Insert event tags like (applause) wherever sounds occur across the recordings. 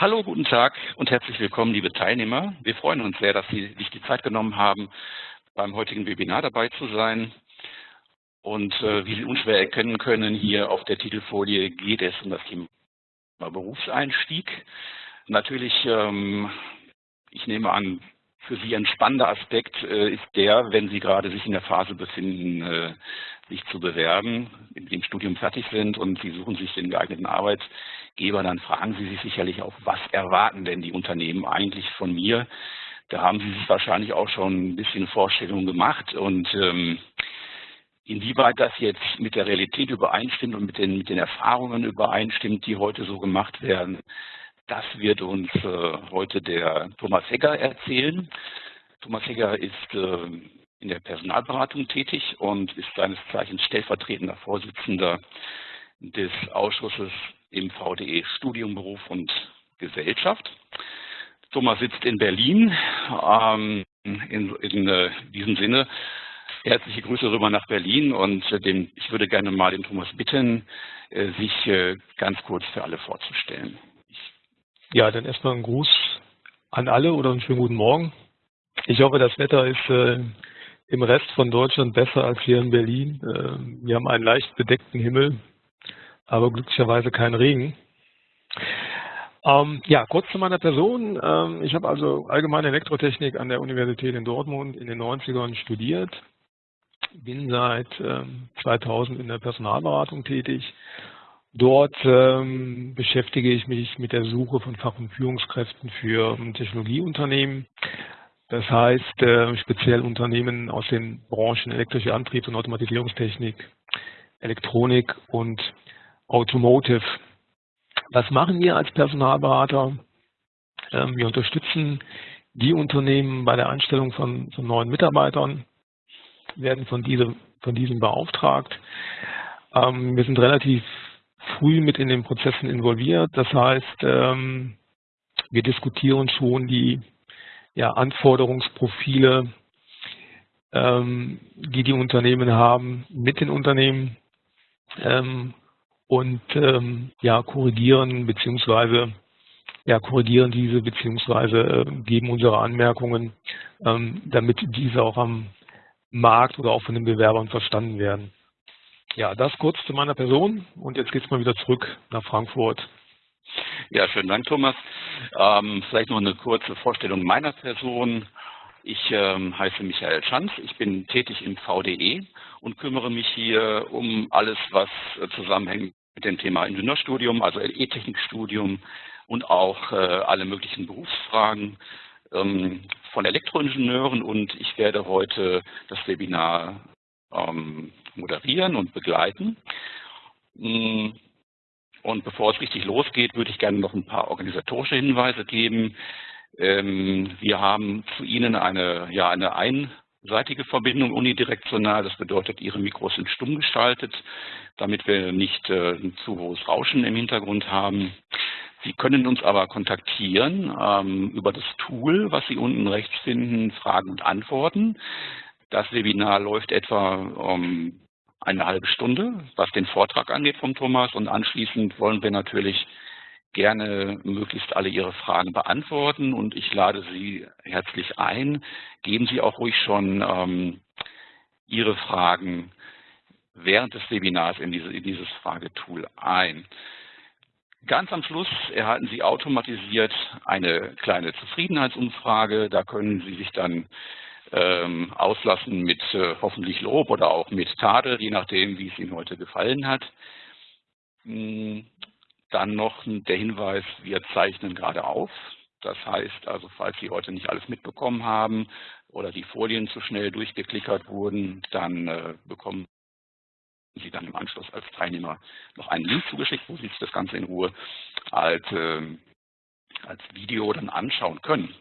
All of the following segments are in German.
Hallo, guten Tag und herzlich willkommen, liebe Teilnehmer. Wir freuen uns sehr, dass Sie sich die Zeit genommen haben, beim heutigen Webinar dabei zu sein. Und äh, wie Sie unschwer erkennen können, hier auf der Titelfolie geht es um das Thema Berufseinstieg. Natürlich, ähm, ich nehme an, für Sie ein spannender Aspekt äh, ist der, wenn Sie gerade sich in der Phase befinden, äh, sich zu bewerben, in dem Studium fertig sind und Sie suchen sich den geeigneten Arbeitgeber, dann fragen Sie sich sicherlich auch, was erwarten denn die Unternehmen eigentlich von mir? Da haben Sie sich wahrscheinlich auch schon ein bisschen Vorstellungen gemacht und ähm, inwieweit das jetzt mit der Realität übereinstimmt und mit den, mit den Erfahrungen übereinstimmt, die heute so gemacht werden, das wird uns äh, heute der Thomas Hegger erzählen. Thomas Hegger ist äh, in der Personalberatung tätig und ist seines Zeichens stellvertretender Vorsitzender des Ausschusses im VDE Studium, Beruf und Gesellschaft. Thomas sitzt in Berlin. Ähm, in, in äh, diesem Sinne herzliche Grüße rüber nach Berlin und äh, den, ich würde gerne mal den Thomas bitten, äh, sich ganz kurz für alle vorzustellen. Ja, dann erstmal ein Gruß an alle oder einen schönen guten Morgen. Ich hoffe, das Wetter ist im Rest von Deutschland besser als hier in Berlin. Äh, wir haben einen leicht bedeckten Himmel, aber glücklicherweise keinen Regen. Ähm, ja, kurz zu meiner Person. Ähm, ich habe also allgemeine Elektrotechnik an der Universität in Dortmund in den 90ern studiert, bin seit ähm, 2000 in der Personalberatung tätig Dort ähm, beschäftige ich mich mit der Suche von Fach- und Führungskräften für Technologieunternehmen. Das heißt, äh, speziell Unternehmen aus den Branchen elektrische Antriebs- und Automatisierungstechnik, Elektronik und Automotive. Was machen wir als Personalberater? Ähm, wir unterstützen die Unternehmen bei der Einstellung von, von neuen Mitarbeitern, werden von, diese, von diesen beauftragt. Ähm, wir sind relativ früh mit in den Prozessen involviert. Das heißt, ähm, wir diskutieren schon die ja, Anforderungsprofile, die die Unternehmen haben, mit den Unternehmen und ähm, ja, korrigieren beziehungsweise ja, korrigieren diese beziehungsweise äh, geben unsere Anmerkungen, ähm, damit diese auch am Markt oder auch von den Bewerbern verstanden werden. Ja, das kurz zu meiner Person und jetzt geht es mal wieder zurück nach Frankfurt. Ja, schönen Dank, Thomas. Ähm, vielleicht noch eine kurze Vorstellung meiner Person. Ich ähm, heiße Michael Schanz, ich bin tätig im VDE und kümmere mich hier um alles, was äh, zusammenhängt mit dem Thema Ingenieurstudium, also E-Technikstudium und auch äh, alle möglichen Berufsfragen ähm, von Elektroingenieuren und ich werde heute das Webinar ähm, moderieren und begleiten. Mm, und bevor es richtig losgeht, würde ich gerne noch ein paar organisatorische Hinweise geben. Ähm, wir haben zu Ihnen eine, ja, eine einseitige Verbindung unidirektional. Das bedeutet, Ihre Mikros sind stumm geschaltet, damit wir nicht äh, ein zu hohes Rauschen im Hintergrund haben. Sie können uns aber kontaktieren ähm, über das Tool, was Sie unten rechts finden, Fragen und Antworten. Das Webinar läuft etwa um eine halbe Stunde, was den Vortrag angeht vom Thomas. Und anschließend wollen wir natürlich gerne möglichst alle Ihre Fragen beantworten. Und ich lade Sie herzlich ein. Geben Sie auch ruhig schon ähm, Ihre Fragen während des Webinars in, diese, in dieses Fragetool ein. Ganz am Schluss erhalten Sie automatisiert eine kleine Zufriedenheitsumfrage. Da können Sie sich dann ähm, auslassen mit äh, hoffentlich Lob oder auch mit Tadel, je nachdem, wie es Ihnen heute gefallen hat. Dann noch der Hinweis, wir zeichnen gerade auf. Das heißt also, falls Sie heute nicht alles mitbekommen haben oder die Folien zu schnell durchgeklickert wurden, dann äh, bekommen Sie dann im Anschluss als Teilnehmer noch einen Link zugeschickt, wo Sie sich das Ganze in Ruhe als, äh, als Video dann anschauen können.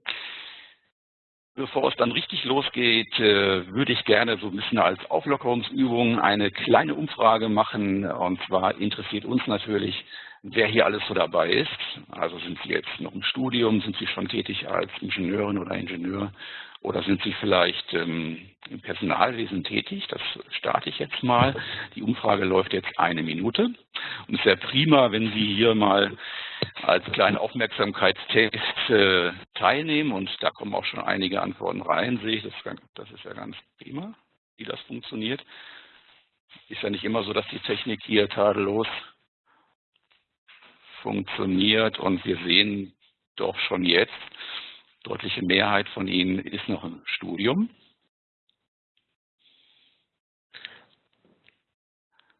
Bevor es dann richtig losgeht, äh, würde ich gerne so ein bisschen als Auflockerungsübung eine kleine Umfrage machen. Und zwar interessiert uns natürlich, wer hier alles so dabei ist. Also sind Sie jetzt noch im Studium, sind Sie schon tätig als Ingenieurin oder Ingenieur oder sind Sie vielleicht ähm, im Personalwesen tätig? Das starte ich jetzt mal. Die Umfrage läuft jetzt eine Minute. Und es wäre prima, wenn Sie hier mal als kleinen Aufmerksamkeitstest äh, teilnehmen und da kommen auch schon einige Antworten rein, sehe ich. Das, das ist ja ganz prima, wie das funktioniert. Ist ja nicht immer so, dass die Technik hier tadellos funktioniert und wir sehen doch schon jetzt, deutliche Mehrheit von Ihnen ist noch im Studium.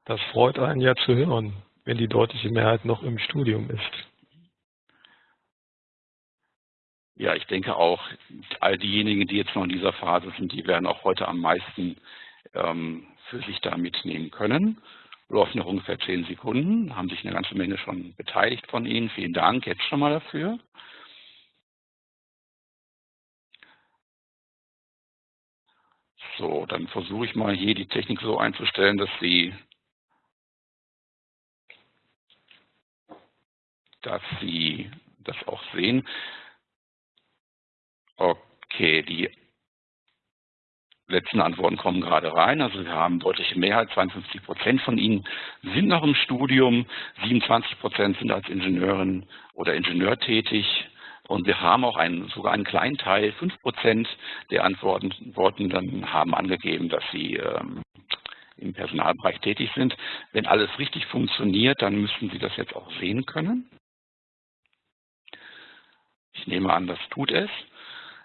Das freut einen ja zu hören, wenn die deutliche Mehrheit noch im Studium ist. Ja, ich denke auch, all diejenigen, die jetzt noch in dieser Phase sind, die werden auch heute am meisten ähm, für sich da mitnehmen können. Läuft noch ungefähr zehn Sekunden, haben sich eine ganze Menge schon beteiligt von Ihnen. Vielen Dank jetzt schon mal dafür. So, dann versuche ich mal hier die Technik so einzustellen, dass Sie, dass Sie das auch sehen. Okay, die letzten Antworten kommen gerade rein. Also wir haben deutliche Mehrheit, 52 Prozent von Ihnen sind noch im Studium, 27 Prozent sind als Ingenieurin oder Ingenieur tätig. Und wir haben auch einen, sogar einen kleinen Teil, 5 Prozent der Antworten haben angegeben, dass sie ähm, im Personalbereich tätig sind. Wenn alles richtig funktioniert, dann müssten Sie das jetzt auch sehen können. Ich nehme an, das tut es.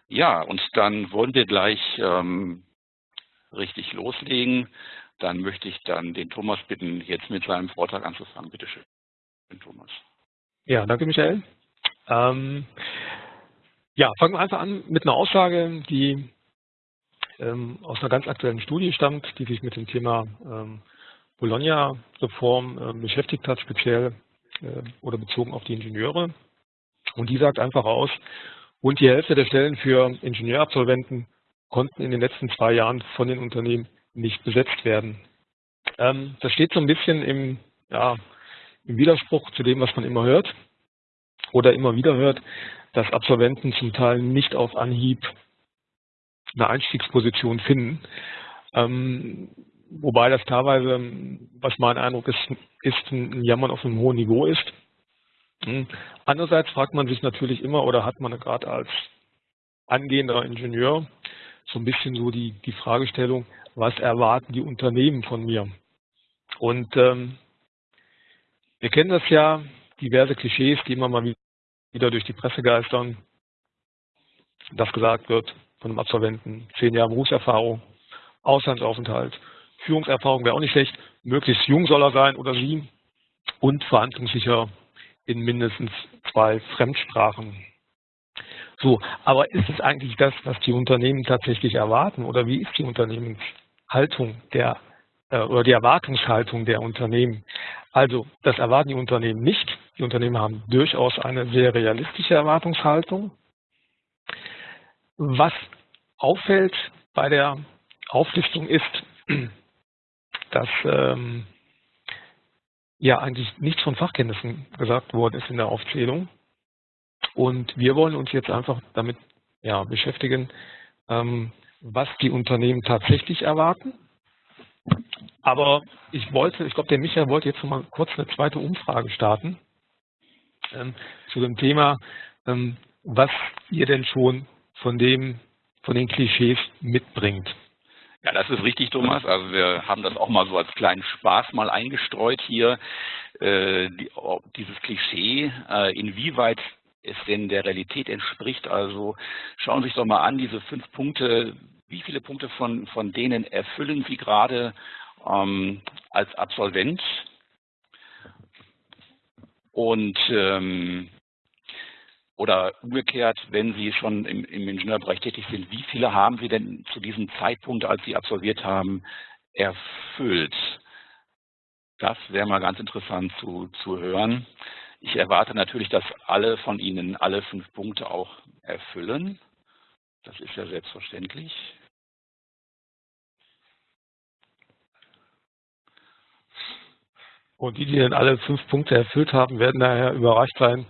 Ja, und dann wollen wir gleich ähm, richtig loslegen. Dann möchte ich dann den Thomas bitten, jetzt mit seinem Vortrag anzufangen. Bitte schön, Thomas. Ja, danke Michael. Ähm, ja, fangen wir einfach an mit einer Aussage, die ähm, aus einer ganz aktuellen Studie stammt, die sich mit dem Thema ähm, Bologna-Reform äh, beschäftigt hat, speziell äh, oder bezogen auf die Ingenieure. Und die sagt einfach aus, Rund die Hälfte der Stellen für Ingenieurabsolventen konnten in den letzten zwei Jahren von den Unternehmen nicht besetzt werden. Ähm, das steht so ein bisschen im, ja, im Widerspruch zu dem, was man immer hört oder immer wieder hört, dass Absolventen zum Teil nicht auf Anhieb eine Einstiegsposition finden. Ähm, wobei das teilweise, was mein Eindruck ist, ist ein Jammern auf einem hohen Niveau ist. Hm. Andererseits fragt man sich natürlich immer oder hat man gerade als angehender Ingenieur so ein bisschen so die, die Fragestellung, was erwarten die Unternehmen von mir? Und ähm, wir kennen das ja, diverse Klischees, die immer mal wieder durch die Presse geistern, dass gesagt wird von einem Absolventen, zehn Jahre Berufserfahrung, Auslandsaufenthalt, Führungserfahrung wäre auch nicht schlecht, möglichst jung soll er sein oder sie und verhandlungssicher in mindestens zwei Fremdsprachen. So, aber ist es eigentlich das, was die Unternehmen tatsächlich erwarten oder wie ist die Unternehmenshaltung der äh, oder die Erwartungshaltung der Unternehmen? Also, das erwarten die Unternehmen nicht. Die Unternehmen haben durchaus eine sehr realistische Erwartungshaltung. Was auffällt bei der Auflistung ist, (clears throat) dass ähm, ja eigentlich nichts von Fachkenntnissen gesagt worden ist in der Aufzählung. Und wir wollen uns jetzt einfach damit ja, beschäftigen, ähm, was die Unternehmen tatsächlich erwarten. Aber ich wollte, ich glaube, der Michael wollte jetzt noch mal kurz eine zweite Umfrage starten ähm, zu dem Thema, ähm, was ihr denn schon von dem, von den Klischees mitbringt. Ja, das ist richtig, Thomas. Also wir haben das auch mal so als kleinen Spaß mal eingestreut hier, äh, die, dieses Klischee, äh, inwieweit es denn der Realität entspricht. Also schauen Sie sich doch mal an, diese fünf Punkte, wie viele Punkte von, von denen erfüllen Sie gerade ähm, als Absolvent? Und ähm, oder umgekehrt, wenn Sie schon im, im Ingenieurbereich tätig sind, wie viele haben Sie denn zu diesem Zeitpunkt, als Sie absolviert haben, erfüllt? Das wäre mal ganz interessant zu, zu hören. Ich erwarte natürlich, dass alle von Ihnen alle fünf Punkte auch erfüllen. Das ist ja selbstverständlich. Und die, die dann alle fünf Punkte erfüllt haben, werden daher überrascht sein,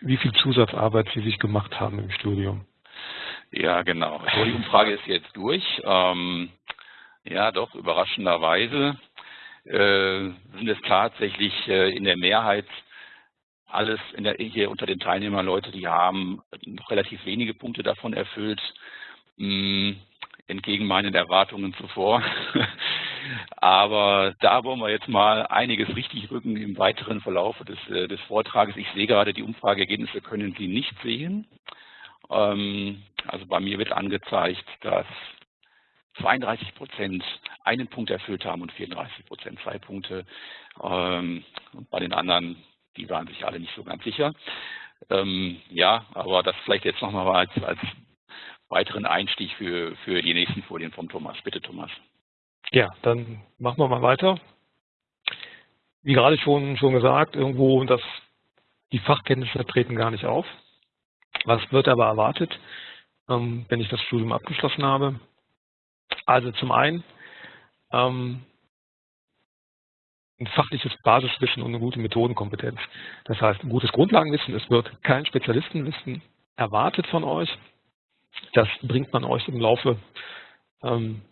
wie viel Zusatzarbeit Sie sich gemacht haben im Studium. Ja, genau. Die Umfrage ist jetzt durch. Ähm, ja, doch, überraschenderweise sind es tatsächlich äh, in der Mehrheit alles der, hier unter den Teilnehmern Leute, die haben noch relativ wenige Punkte davon erfüllt, hm, entgegen meinen Erwartungen zuvor. (laughs) Aber da wollen wir jetzt mal einiges richtig rücken im weiteren Verlauf des, äh, des Vortrages. Ich sehe gerade, die Umfrageergebnisse können Sie nicht sehen. Ähm, also bei mir wird angezeigt, dass 32 Prozent einen Punkt erfüllt haben und 34 Prozent zwei Punkte. Ähm, und bei den anderen, die waren sich alle nicht so ganz sicher. Ähm, ja, aber das vielleicht jetzt nochmal als, als weiteren Einstieg für, für die nächsten Folien vom Thomas. Bitte, Thomas. Ja, dann machen wir mal weiter. Wie gerade schon, schon gesagt, irgendwo das, die Fachkenntnisse treten gar nicht auf. Was wird aber erwartet, ähm, wenn ich das Studium abgeschlossen habe? Also zum einen ähm, ein fachliches Basiswissen und eine gute Methodenkompetenz. Das heißt, ein gutes Grundlagenwissen, es wird kein Spezialistenwissen erwartet von euch. Das bringt man euch im Laufe ähm,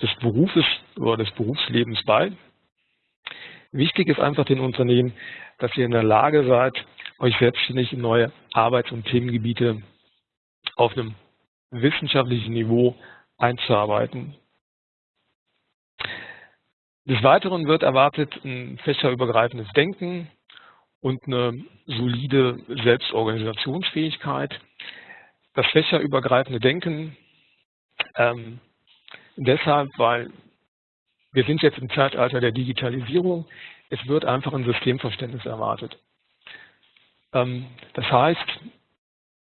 des Berufes oder des Berufslebens bei. Wichtig ist einfach den Unternehmen, dass ihr in der Lage seid, euch selbstständig in neue Arbeits- und Themengebiete auf einem wissenschaftlichen Niveau einzuarbeiten. Des Weiteren wird erwartet ein fächerübergreifendes Denken und eine solide Selbstorganisationsfähigkeit. Das fächerübergreifende Denken ähm, deshalb, weil wir sind jetzt im Zeitalter der Digitalisierung. Es wird einfach ein Systemverständnis erwartet. Ähm, das heißt,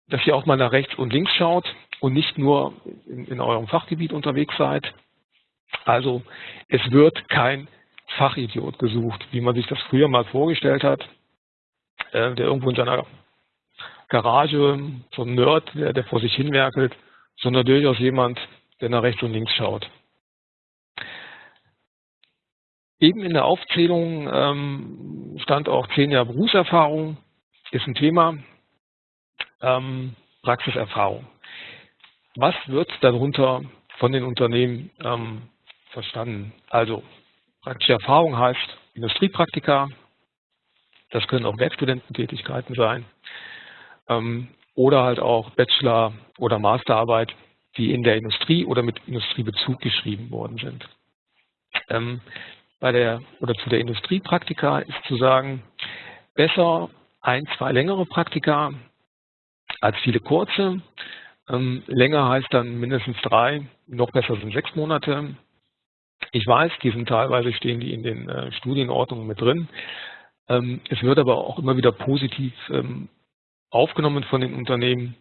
dass ihr auch mal nach rechts und links schaut und nicht nur in, in eurem Fachgebiet unterwegs seid. Also es wird kein Fachidiot gesucht, wie man sich das früher mal vorgestellt hat, äh, der irgendwo in seiner Garage, so ein Nerd, der, der vor sich hinwerkelt, sondern durchaus jemand, der nach rechts und links schaut. Eben in der Aufzählung ähm, stand auch zehn Jahre Berufserfahrung, ist ein Thema, ähm, Praxiserfahrung. Was wird darunter von den Unternehmen ähm, verstanden? Also praktische Erfahrung heißt Industriepraktika, das können auch Werkstudententätigkeiten sein ähm, oder halt auch Bachelor- oder Masterarbeit, die in der Industrie oder mit Industriebezug geschrieben worden sind. Ähm, bei der oder zu der Industriepraktika ist zu sagen, besser ein, zwei längere Praktika als viele kurze. Ähm, länger heißt dann mindestens drei, noch besser sind sechs Monate. Ich weiß, die sind teilweise stehen die in den äh, Studienordnungen mit drin. Ähm, es wird aber auch immer wieder positiv ähm, aufgenommen von den Unternehmen,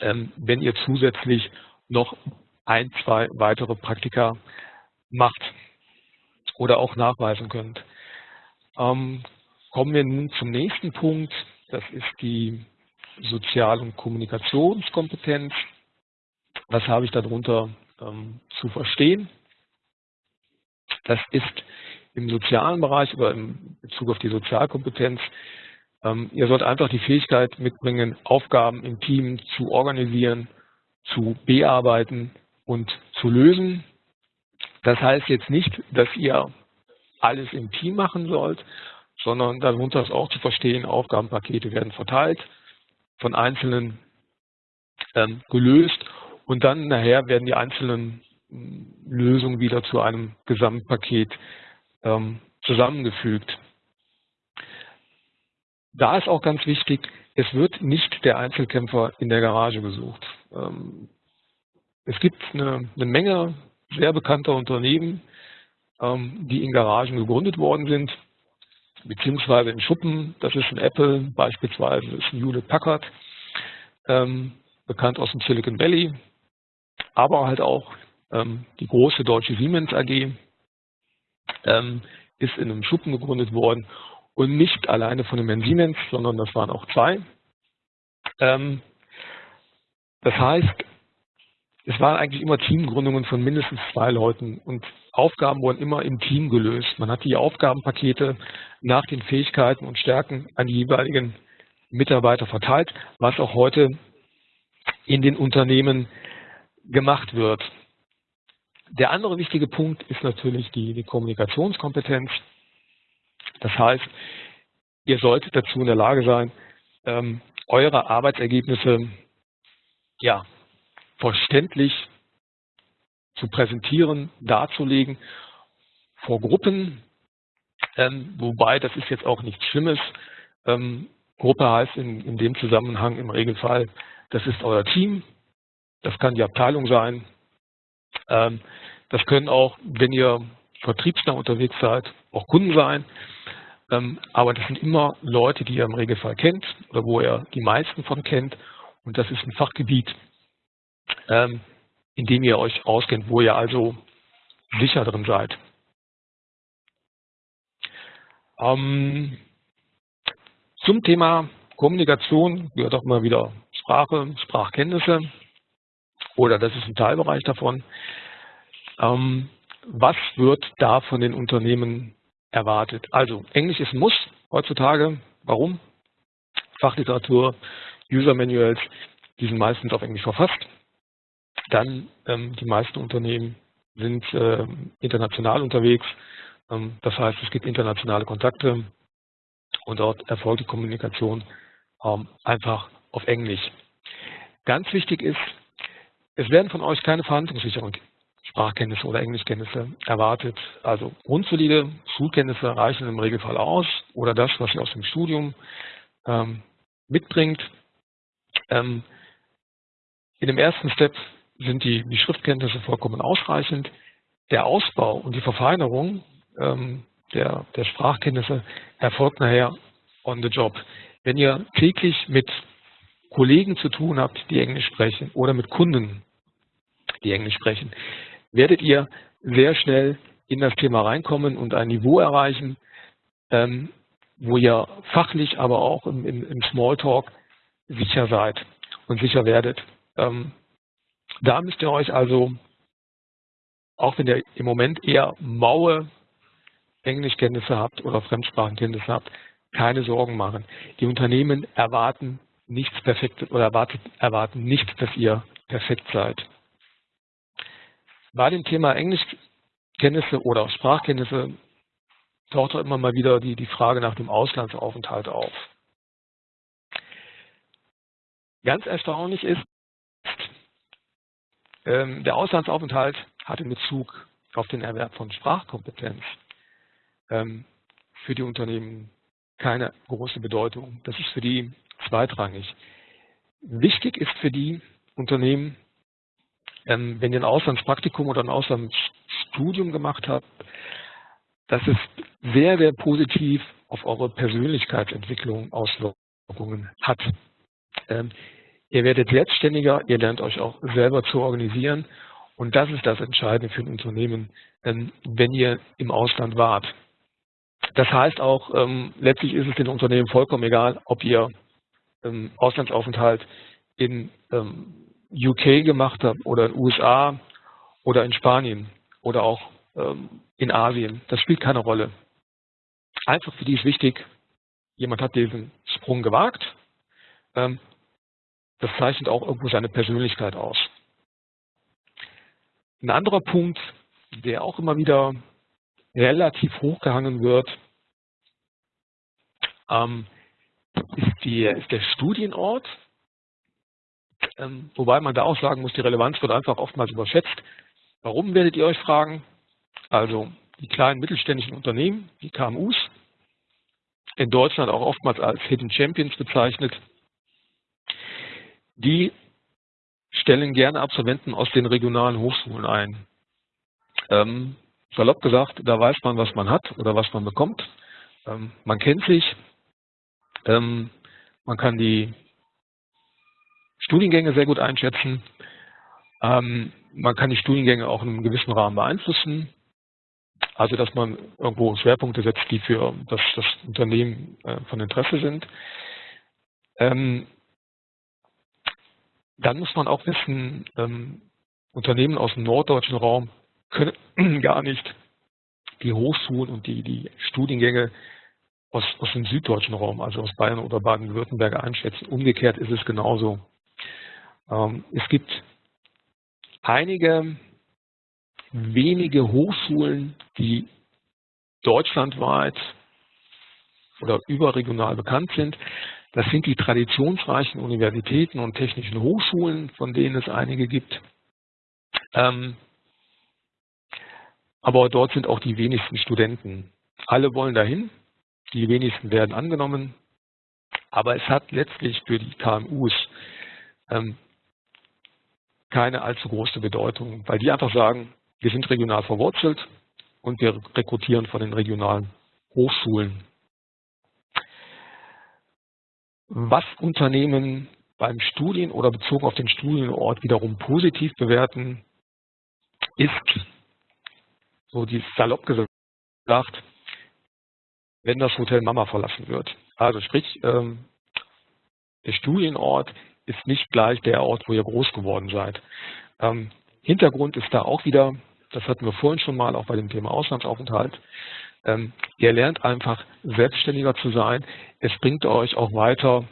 ähm, wenn ihr zusätzlich noch ein, zwei weitere Praktika macht oder auch nachweisen könnt. Ähm, kommen wir nun zum nächsten Punkt. Das ist die Sozial- und Kommunikationskompetenz. Was habe ich darunter ähm, zu verstehen? Das ist im sozialen Bereich oder im Bezug auf die Sozialkompetenz. Ähm, ihr sollt einfach die Fähigkeit mitbringen, Aufgaben im Team zu organisieren, zu bearbeiten und zu lösen. Das heißt jetzt nicht, dass ihr alles im Team machen sollt, sondern darunter ist auch zu verstehen, Aufgabenpakete werden verteilt, von Einzelnen ähm, gelöst und dann nachher werden die einzelnen Lösungen wieder zu einem Gesamtpaket ähm, zusammengefügt. Da ist auch ganz wichtig, es wird nicht der Einzelkämpfer in der Garage gesucht. Ähm, es gibt eine, eine, Menge sehr bekannter Unternehmen, ähm, die in Garagen gegründet worden sind, beziehungsweise in Schuppen. Das ist ein Apple, beispielsweise ist ein Hewlett Packard, ähm, bekannt aus dem Silicon Valley, aber halt auch die große deutsche Siemens AG ähm, ist in einem Schuppen gegründet worden und nicht alleine von dem Herrn Siemens, sondern das waren auch zwei. Ähm, das heißt, es waren eigentlich immer Teamgründungen von mindestens zwei Leuten und Aufgaben wurden immer im Team gelöst. Man hat die Aufgabenpakete nach den Fähigkeiten und Stärken an die jeweiligen Mitarbeiter verteilt, was auch heute in den Unternehmen gemacht wird. Der andere wichtige Punkt ist natürlich die, die Kommunikationskompetenz. Das heißt, ihr solltet dazu in der Lage sein, ähm, eure Arbeitsergebnisse ja, verständlich zu präsentieren, darzulegen vor Gruppen, ähm, wobei das ist jetzt auch nichts Schlimmes. Ähm, Gruppe heißt in, in dem Zusammenhang im Regelfall, das ist euer Team, das kann die Abteilung sein, das können auch, wenn ihr vertriebsnah unterwegs seid, auch Kunden sein. Ähm, aber das sind immer Leute, die ihr im Regelfall kennt oder wo ihr die meisten von kennt. Und das ist ein Fachgebiet, ähm, in dem ihr euch auskennt, wo ihr also sicher drin seid. Ähm, zum Thema Kommunikation gehört auch immer wieder Sprache, Sprachkenntnisse oder das ist ein Teilbereich davon. Ähm, was wird da von den Unternehmen erwartet? Also Englisch ist ein Muss heutzutage. Warum? Fachliteratur, User Manuals, die sind meistens auf Englisch verfasst. Dann ähm, die meisten Unternehmen sind äh, international unterwegs. Ähm, das heißt, es gibt internationale Kontakte und dort erfolgt die Kommunikation ähm, einfach auf Englisch. Ganz wichtig ist, es werden von euch keine Verhandlungssicherung Sprachkenntnisse oder Englischkenntnisse erwartet. Also grundsolide Schulkenntnisse reichen im Regelfall aus oder das, was ihr aus dem Studium ähm, mitbringt. Ähm, in dem ersten Step sind die, die, Schriftkenntnisse vollkommen ausreichend. Der Ausbau und die Verfeinerung ähm, der, der Sprachkenntnisse erfolgt nachher on the job. Wenn ihr täglich mit Kollegen zu tun habt, die Englisch sprechen oder mit Kunden, die Englisch sprechen, werdet ihr sehr schnell in das Thema reinkommen und ein Niveau erreichen, ähm, wo ihr fachlich, aber auch im, im, im Smalltalk sicher seid und sicher werdet. Ähm, da müsst ihr euch also, auch wenn ihr im Moment eher maue Englischkenntnisse habt oder Fremdsprachenkenntnisse habt, keine Sorgen machen. Die Unternehmen erwarten nichts perfekt oder erwartet, erwarten nicht, dass ihr perfekt seid. Bei dem Thema Englischkenntnisse oder Sprachkenntnisse taucht auch immer mal wieder die, die Frage nach dem Auslandsaufenthalt auf. Ganz erstaunlich ist, ähm, der Auslandsaufenthalt hat in Bezug auf den Erwerb von Sprachkompetenz ähm, für die Unternehmen keine große Bedeutung. Das ist für die zweitrangig. Wichtig ist für die Unternehmen, ähm, wenn ihr ein Auslandspraktikum oder ein Auslandsstudium gemacht habt, dass es sehr, sehr positiv auf eure Persönlichkeitsentwicklung Auswirkungen hat. Ähm, ihr werdet selbstständiger, ihr lernt euch auch selber zu organisieren und das ist das Entscheidende für ein Unternehmen, ähm, wenn ihr im Ausland wart. Das heißt auch, ähm, letztlich ist es den Unternehmen vollkommen egal, ob ihr ähm, Auslandsaufenthalt in ähm, UK gemacht habe oder in USA oder in Spanien oder auch ähm, in Asien. Das spielt keine Rolle. Einfach für die ist wichtig, jemand hat diesen Sprung gewagt. Ähm, das zeichnet auch irgendwo seine Persönlichkeit aus. Ein anderer Punkt, der auch immer wieder relativ hochgehangen wird, ähm, ist, die, ist der Studienort. Ähm, wobei man da auch sagen muss, die Relevanz wird einfach oftmals überschätzt. Warum werdet ihr euch fragen? Also die kleinen mittelständischen Unternehmen, die KMUs, in Deutschland auch oftmals als Hidden Champions bezeichnet, die stellen gerne Absolventen aus den regionalen Hochschulen ein. Ähm, salopp gesagt, da weiß man, was man hat oder was man bekommt. Ähm, man kennt sich, ähm, man kann die Studiengänge sehr gut einschätzen. Ähm, man kann die Studiengänge auch in einem gewissen Rahmen beeinflussen. Also dass man irgendwo Schwerpunkte setzt, die für das, das Unternehmen äh, von Interesse sind. Ähm, dann muss man auch wissen, ähm, Unternehmen aus dem norddeutschen Raum können (clears throat) gar nicht die Hochschulen und die, die Studiengänge aus, aus dem süddeutschen Raum, also aus Bayern oder Baden-Württemberg einschätzen. Umgekehrt ist es genauso. Ähm, es gibt einige wenige Hochschulen, die deutschlandweit oder überregional bekannt sind. Das sind die traditionsreichen Universitäten und technischen Hochschulen, von denen es einige gibt. Ähm, aber dort sind auch die wenigsten Studenten. Alle wollen dahin, die wenigsten werden angenommen, aber es hat letztlich für die KMUs ähm, keine allzu große Bedeutung, weil die einfach sagen, wir sind regional verwurzelt und wir rekrutieren von den regionalen Hochschulen. Was Unternehmen beim Studien oder bezogen auf den Studienort wiederum positiv bewerten, ist, so die salopp gesagt, wenn das Hotel Mama verlassen wird. Also sprich, ähm, der Studienort ist nicht gleich der Ort, wo ihr groß geworden seid. Ähm, Hintergrund ist da auch wieder, das hatten wir vorhin schon mal auch bei dem Thema Auslandsaufenthalt, ähm, ihr lernt einfach selbstständiger zu sein. Es bringt euch auch weiter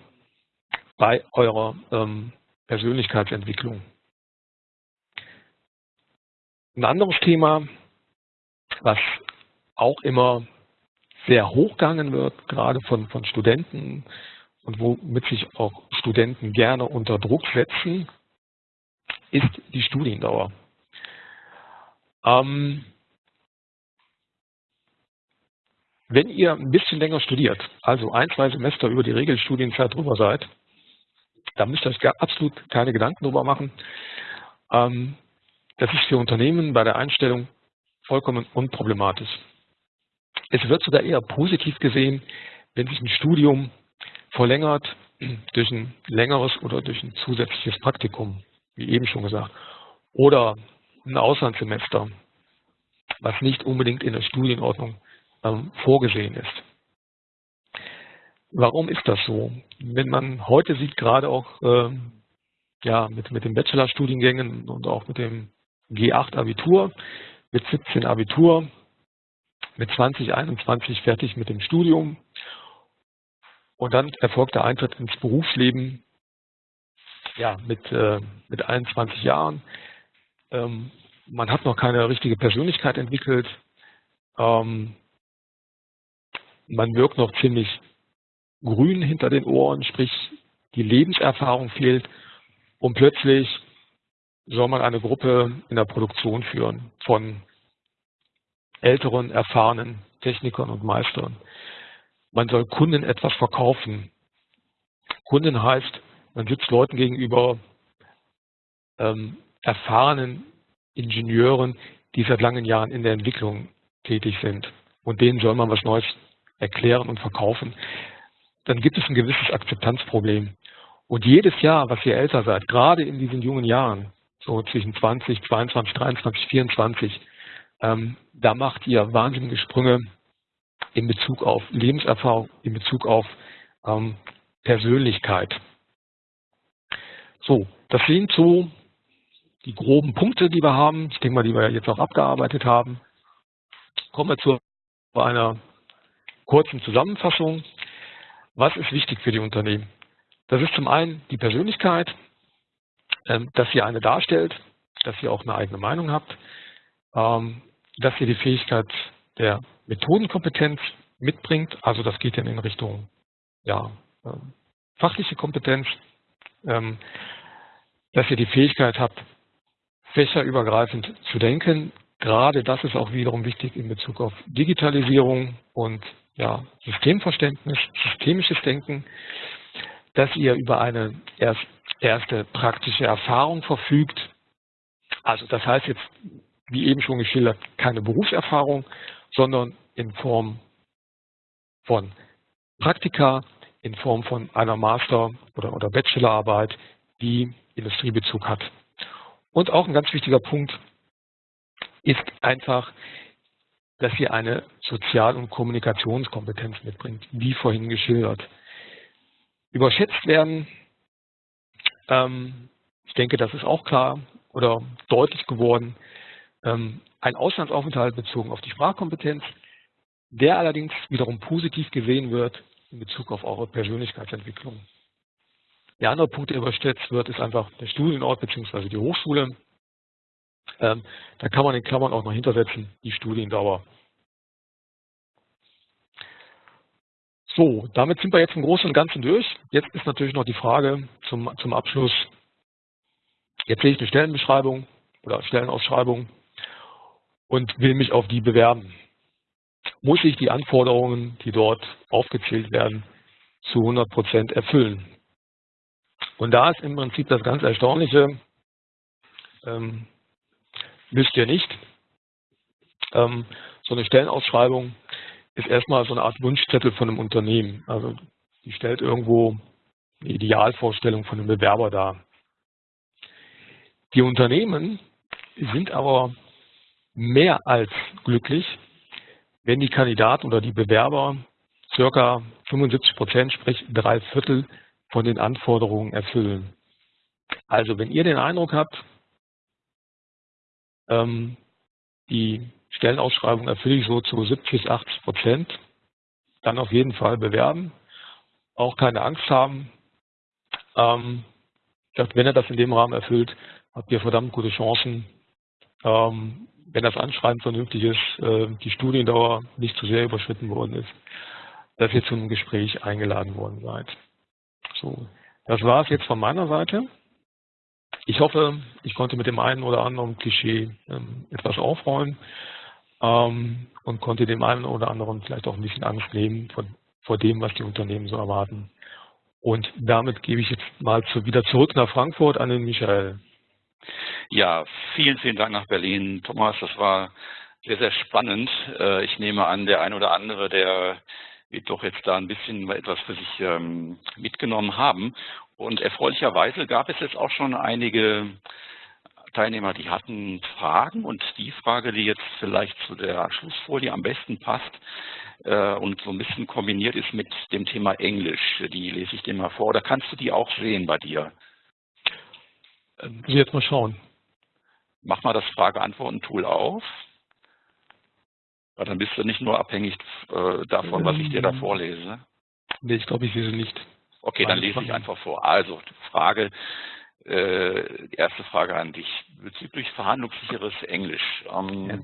bei eurer ähm, Persönlichkeitsentwicklung. Ein anderes Thema, was auch immer sehr hochgegangen wird, gerade von, von Studenten und womit sich auch Studenten gerne unter Druck setzen, ist die Studiendauer. Ähm, wenn ihr ein bisschen länger studiert, also ein, zwei Semester über die Regelstudienzeit drüber seid, dann müsst ihr euch absolut keine Gedanken drüber machen. Ähm, das ist für Unternehmen bei der Einstellung vollkommen unproblematisch. Es wird sogar eher positiv gesehen, wenn sich ein Studium verlängert durch ein längeres oder durch ein zusätzliches Praktikum, wie eben schon gesagt, oder ein Auslandssemester, was nicht unbedingt in der Studienordnung ähm, vorgesehen ist. Warum ist das so? Wenn man heute sieht, gerade auch ähm, ja, mit, mit den Bachelorstudiengängen und auch mit dem G8-Abitur, mit 17 Abitur, mit 2021 fertig mit dem Studium und dann erfolgt der Eintritt ins Berufsleben ja, mit, äh, mit 21 Jahren. Ähm, man hat noch keine richtige Persönlichkeit entwickelt. Ähm, man wirkt noch ziemlich grün hinter den Ohren, sprich die Lebenserfahrung fehlt und plötzlich soll man eine Gruppe in der Produktion führen von älteren, erfahrenen Technikern und Meistern. Man soll Kunden etwas verkaufen. Kunden heißt, man sitzt Leuten gegenüber, ähm, erfahrenen Ingenieuren, die seit langen Jahren in der Entwicklung tätig sind. Und denen soll man was Neues erklären und verkaufen. Dann gibt es ein gewisses Akzeptanzproblem. Und jedes Jahr, was ihr älter seid, gerade in diesen jungen Jahren, so zwischen 20, 22, 23, 24, ähm, da macht ihr wahnsinnige Sprünge in Bezug auf Lebenserfahrung, in Bezug auf ähm, Persönlichkeit. So, das sind so die groben Punkte, die wir haben. Ich denke mal, die wir jetzt auch abgearbeitet haben. Kommen wir zu einer kurzen Zusammenfassung. Was ist wichtig für die Unternehmen? Das ist zum einen die Persönlichkeit, ähm, dass ihr eine darstellt, dass ihr auch eine eigene Meinung habt, ähm, dass ihr die Fähigkeit der Methodenkompetenz mitbringt. Also das geht dann in Richtung ja, ähm, fachliche Kompetenz, dass ihr die Fähigkeit habt, fächerübergreifend zu denken. Gerade das ist auch wiederum wichtig in Bezug auf Digitalisierung und ja, Systemverständnis, systemisches Denken, dass ihr über eine erst, erste praktische Erfahrung verfügt. Also das heißt jetzt wie eben schon geschildert, keine Berufserfahrung, sondern in Form von Praktika, in Form von einer Master- oder, oder Bachelorarbeit, die Industriebezug hat. Und auch ein ganz wichtiger Punkt ist einfach, dass ihr eine Sozial- und Kommunikationskompetenz mitbringt, wie vorhin geschildert. Überschätzt werden, ähm, ich denke, das ist auch klar oder deutlich geworden, ähm, ein Auslandsaufenthalt bezogen auf die Sprachkompetenz, der allerdings wiederum positiv gesehen wird in Bezug auf eure Persönlichkeitsentwicklung. Der andere Punkt, der überstützt wird, ist einfach der Studienort bzw. die Hochschule. Ähm, da kann man in Klammern auch noch hintersetzen, die Studiendauer. So, damit sind wir jetzt im Großen und Ganzen durch. Jetzt ist natürlich noch die Frage zum, zum Abschluss. Jetzt sehe ich eine Stellenbeschreibung oder Stellenausschreibung und will mich auf die bewerben. Muss ich die Anforderungen, die dort aufgezählt werden, zu 100 Prozent erfüllen? Und da ist im Prinzip das ganz Erstaunliche, ähm, müsst ihr nicht. Ähm, so eine Stellenausschreibung ist erstmal so eine Art Wunschzettel von einem Unternehmen. Also die stellt irgendwo eine Idealvorstellung von einem Bewerber dar. Die Unternehmen sind aber mehr als glücklich, wenn die Kandidaten oder die Bewerber circa 75 Prozent, sprich drei Viertel von den Anforderungen erfüllen. Also wenn ihr den Eindruck habt, ähm, die Stellenausschreibung erfülle ich so zu 70 bis 80 Prozent, dann auf jeden Fall bewerben, auch keine Angst haben. Ähm, wenn er das in dem Rahmen erfüllt, habt ihr verdammt gute Chancen, ähm, wenn das Anschreiben vernünftig ist, äh, die Studiendauer nicht zu sehr überschritten worden ist, dass ihr zum Gespräch eingeladen worden seid. So, das war es jetzt von meiner Seite. Ich hoffe, ich konnte mit dem einen oder anderen Klischee ähm, etwas aufräumen ähm, und konnte dem einen oder anderen vielleicht auch ein bisschen Angst nehmen vor, dem, was die Unternehmen so erwarten. Und damit gebe ich jetzt mal wieder zurück nach Frankfurt an den Michael. Ja, vielen, vielen Dank nach Berlin, Thomas. Das war sehr, sehr spannend. Äh, ich nehme an, der ein oder andere, der wird doch jetzt da ein bisschen etwas für sich ähm, mitgenommen haben. Und erfreulicherweise gab es jetzt auch schon einige Teilnehmer, die hatten Fragen und die Frage, die jetzt vielleicht zu der Schlussfolie am besten passt äh, und so ein bisschen kombiniert ist mit dem Thema Englisch, die lese ich dir mal vor. Oder kannst du die auch sehen bei dir? Muss ich jetzt mal schauen. Mach mal das Frage-Antworten-Tool auf. Weil dann bist du nicht nur abhängig äh, davon, was ich dir da ähm, vorlese. Nee, ich glaube, ich sie nicht. Okay, dann lese ich einfach vor. Also, Frage, äh, die erste Frage an dich bezüglich verhandlungssicheres Englisch. Ähm, ja.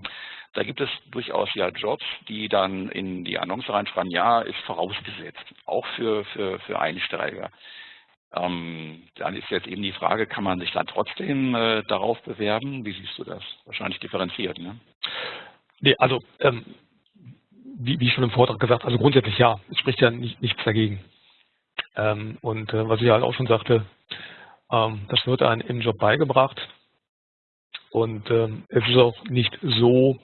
Da gibt es durchaus ja Jobs, die dann in die Annonce reinschreiben, ja, ist vorausgesetzt, auch für, für, für Einsteiger. Ähm, dann ist jetzt eben die Frage, kann man sich dann trotzdem äh, darauf bewerben? Wie siehst du das? Wahrscheinlich differenziert, ne? Nee, also ähm, wie, wie schon im Vortrag gesagt, also grundsätzlich ja, es spricht ja nicht, nichts dagegen. Ähm, und äh, was ich halt auch schon sagte, ähm, das wird einem im Job beigebracht. Und ähm, es ist auch nicht so,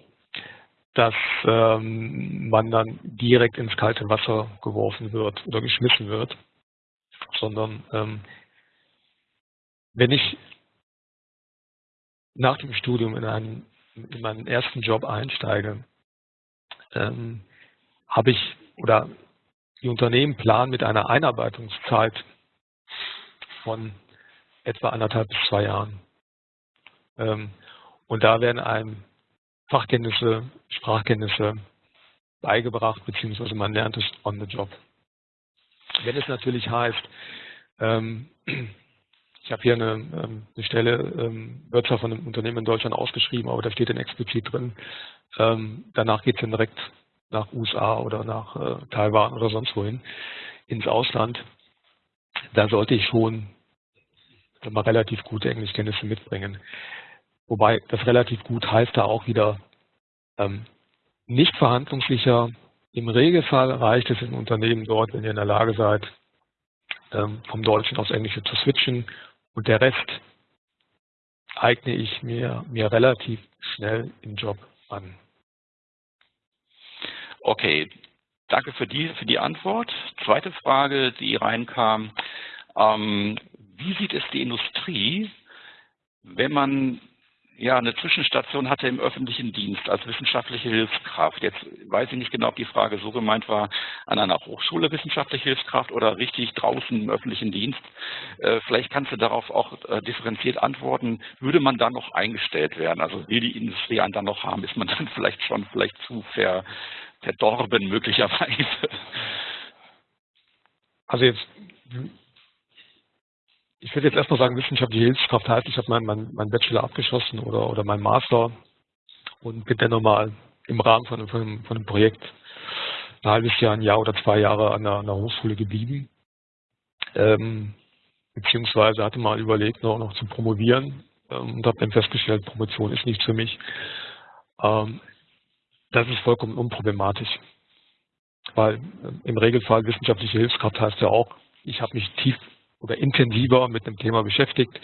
dass ähm, man dann direkt ins kalte Wasser geworfen wird oder geschmissen wird, sondern ähm, wenn ich nach dem Studium in, einen, in meinen ersten Job einsteige, ähm, habe ich oder die Unternehmen planen mit einer Einarbeitungszeit von etwa anderthalb bis zwei Jahren. Ähm, und da werden einem Fachkenntnisse, Sprachkenntnisse beigebracht, beziehungsweise man lernt es on the job. Wenn es natürlich heißt, ähm, ich habe hier eine, ähm, eine Stelle, ähm, zwar von einem Unternehmen in Deutschland ausgeschrieben, aber da steht dann explizit drin, ähm, danach geht es dann direkt nach USA oder nach äh, Taiwan oder sonst wohin, ins Ausland. Da sollte ich schon mal relativ gute Englischkenntnisse mitbringen. Wobei das relativ gut heißt da auch wieder ähm, nicht verhandlungssicher. Im Regelfall reicht es im Unternehmen dort, wenn ihr in der Lage seid, ähm, vom Deutschen aufs Englische zu switchen und der Rest eigne ich mir, mir relativ schnell im Job an. Okay, danke für die, für die Antwort. Zweite Frage, die reinkam. Ähm, wie sieht es die Industrie, wenn man ja eine Zwischenstation hatte im öffentlichen Dienst als wissenschaftliche Hilfskraft. Jetzt weiß ich nicht genau, ob die Frage so gemeint war, an einer Hochschule wissenschaftliche Hilfskraft oder richtig draußen im öffentlichen Dienst. Äh, vielleicht kannst du darauf auch äh, differenziert antworten. Würde man dann noch eingestellt werden? Also will die Industrie einen dann noch haben? Ist man dann (laughs) vielleicht schon vielleicht zu ver, verdorben möglicherweise? Also jetzt ich würde jetzt erstmal sagen, wissenschaftliche Hilfskraft heißt, ich habe meinen mein, mein Bachelor abgeschlossen oder, oder meinen Master und bin dann nochmal im Rahmen von, von, von einem Projekt ein halbes Jahr, ein Jahr oder zwei Jahre an an der Hochschule geblieben. Ähm, beziehungsweise hatte mal überlegt, noch, noch zu promovieren ähm, und habe dann festgestellt, Promotion ist nichts für mich. Ähm, das ist vollkommen unproblematisch, weil äh, im Regelfall wissenschaftliche Hilfskraft heißt ja auch, ich habe mich tief oder intensiver mit dem Thema beschäftigt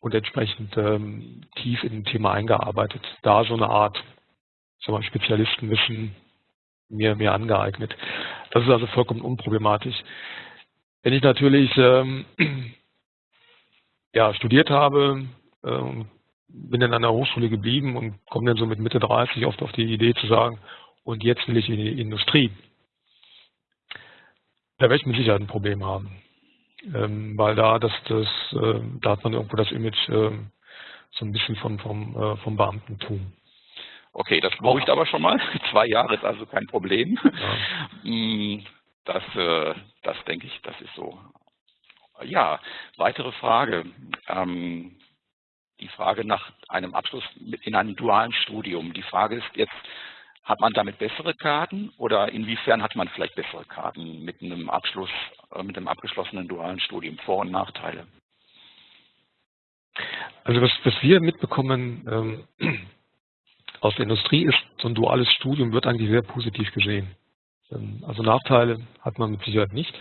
und entsprechend ähm, tief in ein Thema eingearbeitet. Da so eine Art sagen wir, Spezialistenwissen mir, mir angeeignet. Das ist also vollkommen unproblematisch. Wenn ich natürlich ähm, (clears throat) ja, studiert habe, ähm, bin dann an der Hochschule geblieben und komme dann so mit Mitte 30 oft auf die Idee zu sagen, und jetzt will ich in die Industrie. Da werde ich mit Sicherheit ein Problem haben. Ähm, weil da das, das äh, da hat man irgendwo das Image äh, so ein bisschen von, vom, äh, vom Beamtentum. Okay, das beruhigt aber schon mal. (laughs) Zwei Jahre ist also kein Problem. Ja. Hm, (laughs) das, äh, das denke ich, das ist so. Ja, weitere Frage. Ähm, die Frage nach einem Abschluss in einem dualen Studium. Die Frage ist jetzt, hat man damit bessere Karten oder inwiefern hat man vielleicht bessere Karten mit einem Abschluss, äh, mit einem abgeschlossenen dualen Studium? Vor- und Nachteile? Also was, was wir mitbekommen ähm, (clears throat) aus der Industrie ist, so ein duales Studium wird eigentlich sehr positiv gesehen. Ähm, also Nachteile hat man mit Sicherheit nicht.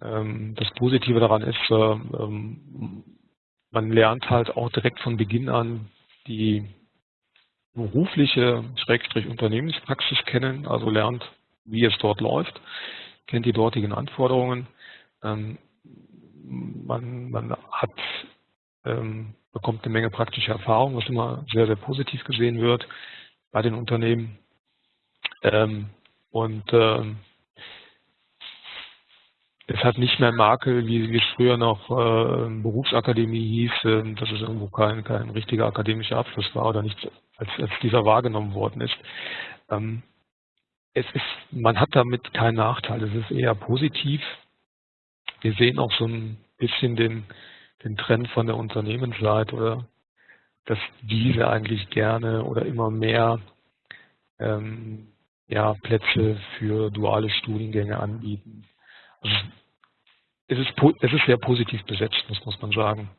Ähm, das Positive daran ist, äh, ähm, man lernt halt auch direkt von Beginn an die berufliche Schrägstrich Unternehmenspraxis kennen, also lernt, wie es dort läuft, kennt die dortigen Anforderungen. Man, man hat, bekommt eine Menge praktische Erfahrung, was immer sehr, sehr positiv gesehen wird bei den Unternehmen. Und es hat nicht mehr Makel, wie, es früher noch äh, Berufsakademie hieß, dass es irgendwo kein, kein richtiger akademischer Abschluss war oder nicht als, als dieser wahrgenommen worden ist. Ähm, es ist, man hat damit keinen Nachteil, es ist eher positiv. Wir sehen auch so ein bisschen den, den Trend von der Unternehmensseite oder dass diese eigentlich gerne oder immer mehr ähm, ja, Plätze für duale Studiengänge anbieten. Also es, ist, es ist sehr positiv besetzt, muss, muss man sagen.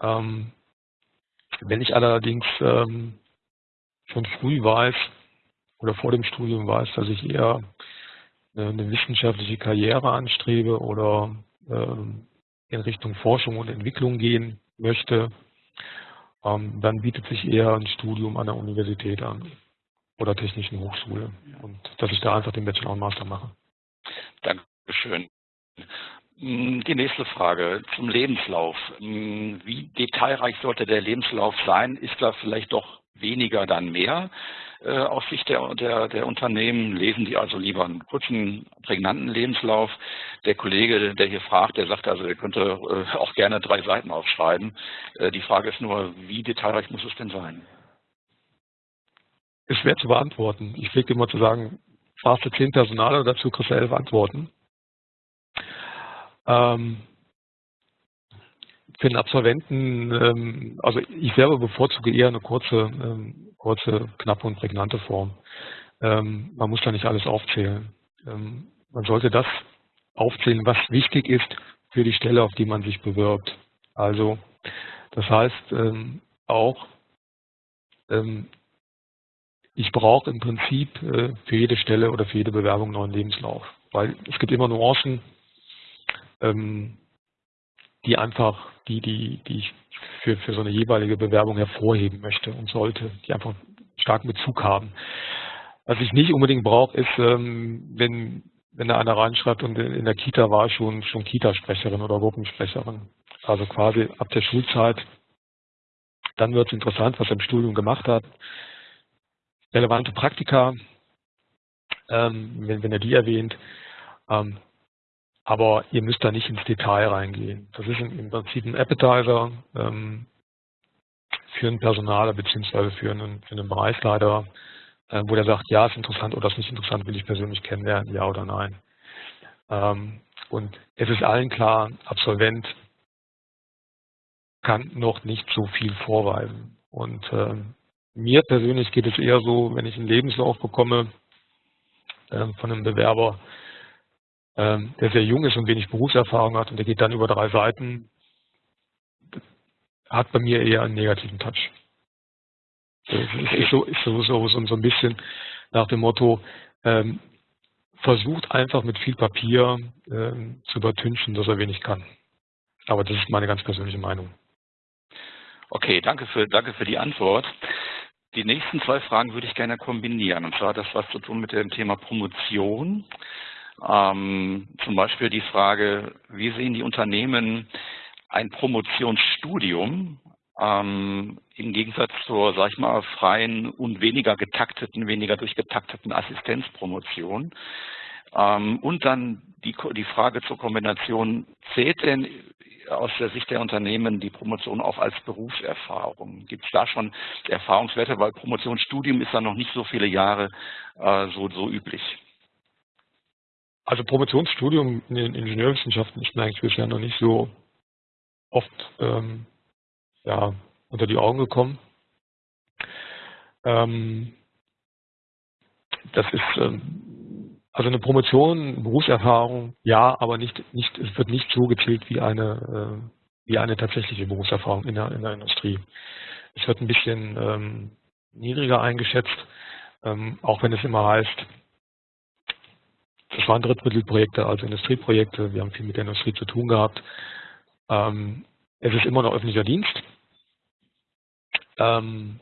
Ähm, wenn ich allerdings ähm, schon früh weiß oder vor dem Studium weiß, dass ich eher eine, eine wissenschaftliche Karriere anstrebe oder ähm, in Richtung Forschung und Entwicklung gehen möchte, ähm, dann bietet sich eher ein Studium an der Universität an oder Technischen Hochschule und dass ich da einfach den Bachelor und Master mache. Dankeschön. Hm, die nächste Frage zum Lebenslauf. Hm, wie detailreich sollte der Lebenslauf sein? Ist da vielleicht doch weniger dann mehr äh, aus Sicht der, der, der Unternehmen? Lesen die also lieber einen kurzen, prägnanten Lebenslauf? Der Kollege, der hier fragt, der sagt also, er könnte äh, auch gerne drei Seiten aufschreiben. Äh, die Frage ist nur, wie detailreich muss es denn sein? Ist schwer zu beantworten. Ich pflege immer zu sagen, fragst du zehn Personale, dazu kriegst du elf Antworten. Ähm, für den Absolventen, ähm, also ich selber bevorzuge eher eine kurze, ähm, kurze, knappe und prägnante Form. Ähm, man muss da nicht alles aufzählen. Ähm, man sollte das aufzählen, was wichtig ist für die Stelle, auf die man sich bewirbt. Also das heißt ähm, auch, ich brauche im Prinzip äh, für jede Stelle oder für jede Bewerbung einen neuen Lebenslauf, weil es gibt immer Nuancen, ähm, die einfach, die, die, die ich für, für so eine jeweilige Bewerbung hervorheben möchte und sollte, die einfach starken Bezug haben. Was ich nicht unbedingt brauche, ist, ähm, wenn, wenn da einer reinschreibt und in der Kita war schon, schon Kitasprecherin oder Gruppensprecherin. Also quasi ab der Schulzeit, dann wird es interessant, was er im Studium gemacht hat. Relevante Praktika, ähm, wenn, wenn er die erwähnt. Aber ihr müsst da nicht ins Detail reingehen. Das ist im Prinzip ein Appetizer ähm, für einen Personaler beziehungsweise für einen, für einen Bereichsleiter, äh, wo der sagt, ja, ist interessant oder ist nicht interessant, will ich persönlich kennenlernen, ja oder nein. Ähm, und es ist allen klar, Absolvent kann noch nicht so viel vorweisen. Und ähm, mir persönlich geht es eher so, wenn ich einen Lebenslauf bekomme, ähm, von einem Bewerber, ähm, der sehr jung ist und wenig Berufserfahrung hat und der geht dann über drei Seiten, hat bei mir eher einen negativen Touch. Ist so, ist so, so, so, ein bisschen nach dem Motto, ähm, versucht einfach mit viel Papier ähm, zu übertünchen, dass er wenig kann. Aber das ist meine ganz persönliche Meinung. Okay, danke für, danke für die Antwort. Die nächsten zwei Fragen würde ich gerne kombinieren. Und zwar das was zu tun mit dem Thema Promotion. Ähm, zum Beispiel die Frage, wie sehen die Unternehmen ein Promotionsstudium ähm, im Gegensatz zur, sag ich mal, freien und weniger getakteten, weniger durchgetakteten Assistenzpromotion? Ähm, und dann die, die Frage zur Kombination, zählt denn aus der Sicht der Unternehmen die Promotion auch als Berufserfahrung? Gibt es da schon Erfahrungswerte? Weil Promotionsstudium ist da noch nicht so viele Jahre äh, so, so üblich. Also Promotionsstudium in den Ingenieurwissenschaften ist mir eigentlich bisher noch nicht so oft ähm, ja, unter die Augen gekommen. Ähm, das ist ähm, also eine Promotion, Berufserfahrung, ja, aber nicht, nicht, es wird nicht so gezählt wie eine, äh, wie eine tatsächliche Berufserfahrung in der, in der Industrie. Es wird ein bisschen ähm, niedriger eingeschätzt, ähm, auch wenn es immer heißt, das waren Drittmittelprojekte, also Industrieprojekte. Wir haben viel mit der Industrie zu tun gehabt. Ähm, es ist immer noch öffentlicher Dienst. Ähm,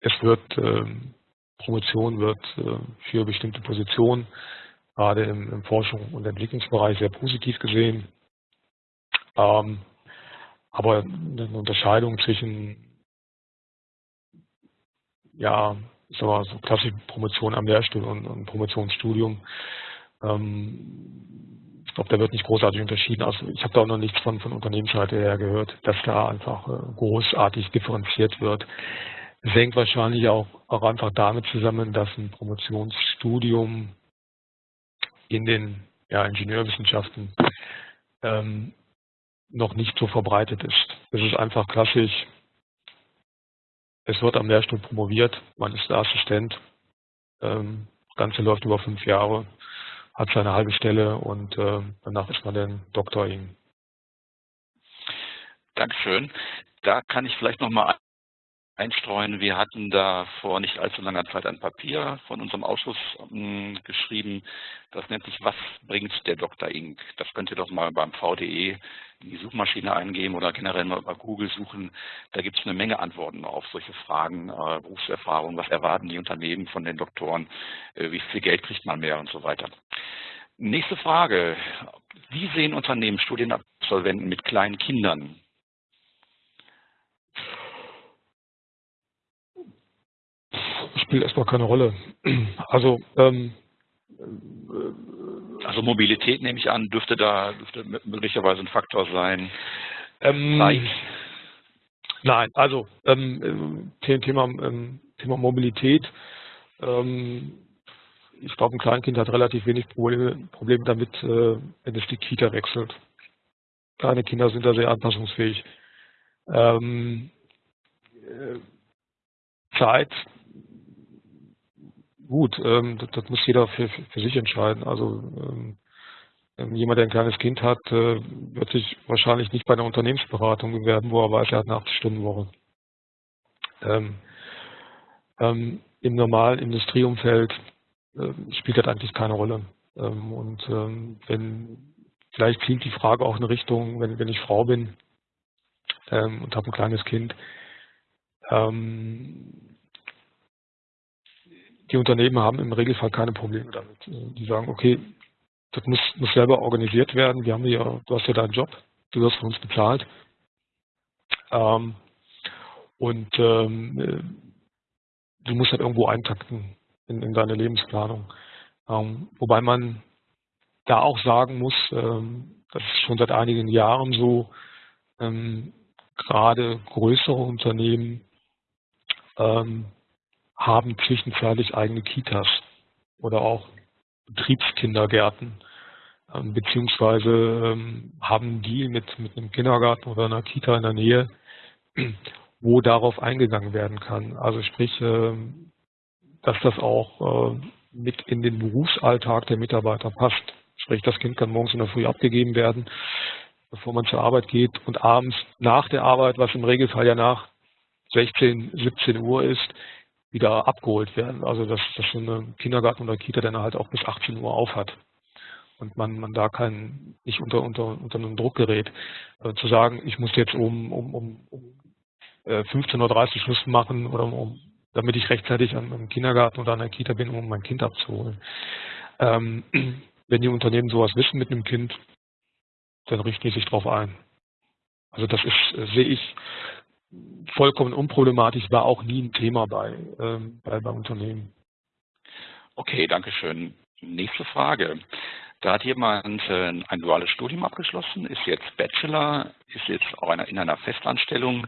es wird, ähm, Promotion wird äh, für bestimmte Positionen, gerade im, im Forschung- und Entwicklungsbereich, sehr positiv gesehen. Aber eine Unterscheidung zwischen ja, mal, so klassische Promotion am Lehrstuhl und, und Promotionsstudium ähm, ich glaube, da wird nicht großartig unterschieden. Also ich habe da auch noch nichts von, von Unternehmensseite her gehört, dass da einfach äh, großartig differenziert wird. Es hängt wahrscheinlich auch, auch einfach damit zusammen, dass ein Promotionsstudium in den ja, Ingenieurwissenschaften ähm, noch nicht so verbreitet ist. Es ist einfach klassisch, es wird am Lehrstuhl promoviert, man ist der Assistent, ähm, das Ganze läuft über fünf Jahre hat seine halbe Stelle und äh, danach ist man dann Doktor ihm. Dankeschön. Da kann ich vielleicht nochmal einstreuen. Wir hatten da vor nicht allzu langer Zeit ein Papier von unserem Ausschuss ähm, geschrieben. Das nennt sich Was bringt der Dr. Inc. Das könnt ihr doch mal beim VDE in die Suchmaschine eingeben oder generell mal bei Google suchen. Da gibt es eine Menge Antworten auf solche Fragen, äh, Berufserfahrung, was erwarten die Unternehmen von den Doktoren, äh, wie viel Geld kriegt man mehr und so weiter. Nächste Frage. Wie sehen Unternehmen Studienabsolventen mit kleinen Kindern? Spielt erstmal keine Rolle. (clears throat) Also, ähm, also Mobilität nehme ich an, dürfte da dürfte möglicherweise ein Faktor sein. Ähm, nein, also ähm, Thema, ähm, Thema Mobilität. Ähm, ich glaube, ein Kleinkind hat relativ wenig Probleme, Probleme damit, äh, wenn es die Kita wechselt. Kleine Kinder sind da sehr anpassungsfähig. Ähm, äh, Zeit gut, ähm, das, das, muss jeder für, für, sich entscheiden. Also ähm, ähm, jemand, der ein kleines Kind hat, äh, wird sich wahrscheinlich nicht bei einer Unternehmensberatung bewerben, wo er weiß, er hat eine 8-Stunden-Woche. Ähm, ähm, Im normalen Industrieumfeld äh, spielt das eigentlich keine Rolle. Ähm, und wenn vielleicht zielt die Frage auch in Richtung, wenn, wenn ich Frau bin und habe ein kleines Kind, ähm, die Unternehmen haben im Regelfall keine Probleme damit. Die sagen, okay, das muss, muss selber organisiert werden. Wir haben ja, du hast ja deinen Job, du wirst von uns bezahlt. Ähm, und ähm, äh, du musst halt irgendwo eintakten in, in deine Lebensplanung. Ähm, wobei man da auch sagen muss, ähm, das ist schon seit einigen Jahren so, ähm, gerade größere Unternehmen ähm, haben zwischenzeitlich eigene Kitas oder auch Betriebskindergärten, ähm, beziehungsweise ähm, haben einen Deal mit, mit einem Kindergarten oder einer Kita in der Nähe, (clears throat) wo darauf eingegangen werden kann. Also sprich, äh, dass das auch äh, mit in den Berufsalltag der Mitarbeiter passt. Sprich, das Kind kann morgens in der Früh abgegeben werden, bevor man zur Arbeit geht und abends nach der Arbeit, was im Regelfall ja nach 16, 17 Uhr ist, wieder abgeholt werden. Also dass, dass so eine Kindergarten oder Kita dann halt auch bis 18 Uhr auf hat und man, man da kein, nicht unter, unter, unter einem Druck gerät. Äh, zu sagen, ich muss jetzt um, um, um, um äh, 15.30 Uhr Schluss machen oder um, damit ich rechtzeitig am, am Kindergarten oder an der Kita bin, um mein Kind abzuholen. Ähm, (clears throat) wenn die Unternehmen sowas wissen mit einem Kind, dann richten die sich darauf ein. Also das ist, äh, sehe ich, vollkommen unproblematisch, war auch nie ein Thema bei, ähm, bei, bei Unternehmen. Okay, danke schön. Nächste Frage. Da hat jemand äh, ein duales Studium abgeschlossen, ist jetzt Bachelor, ist jetzt auch in einer Festanstellung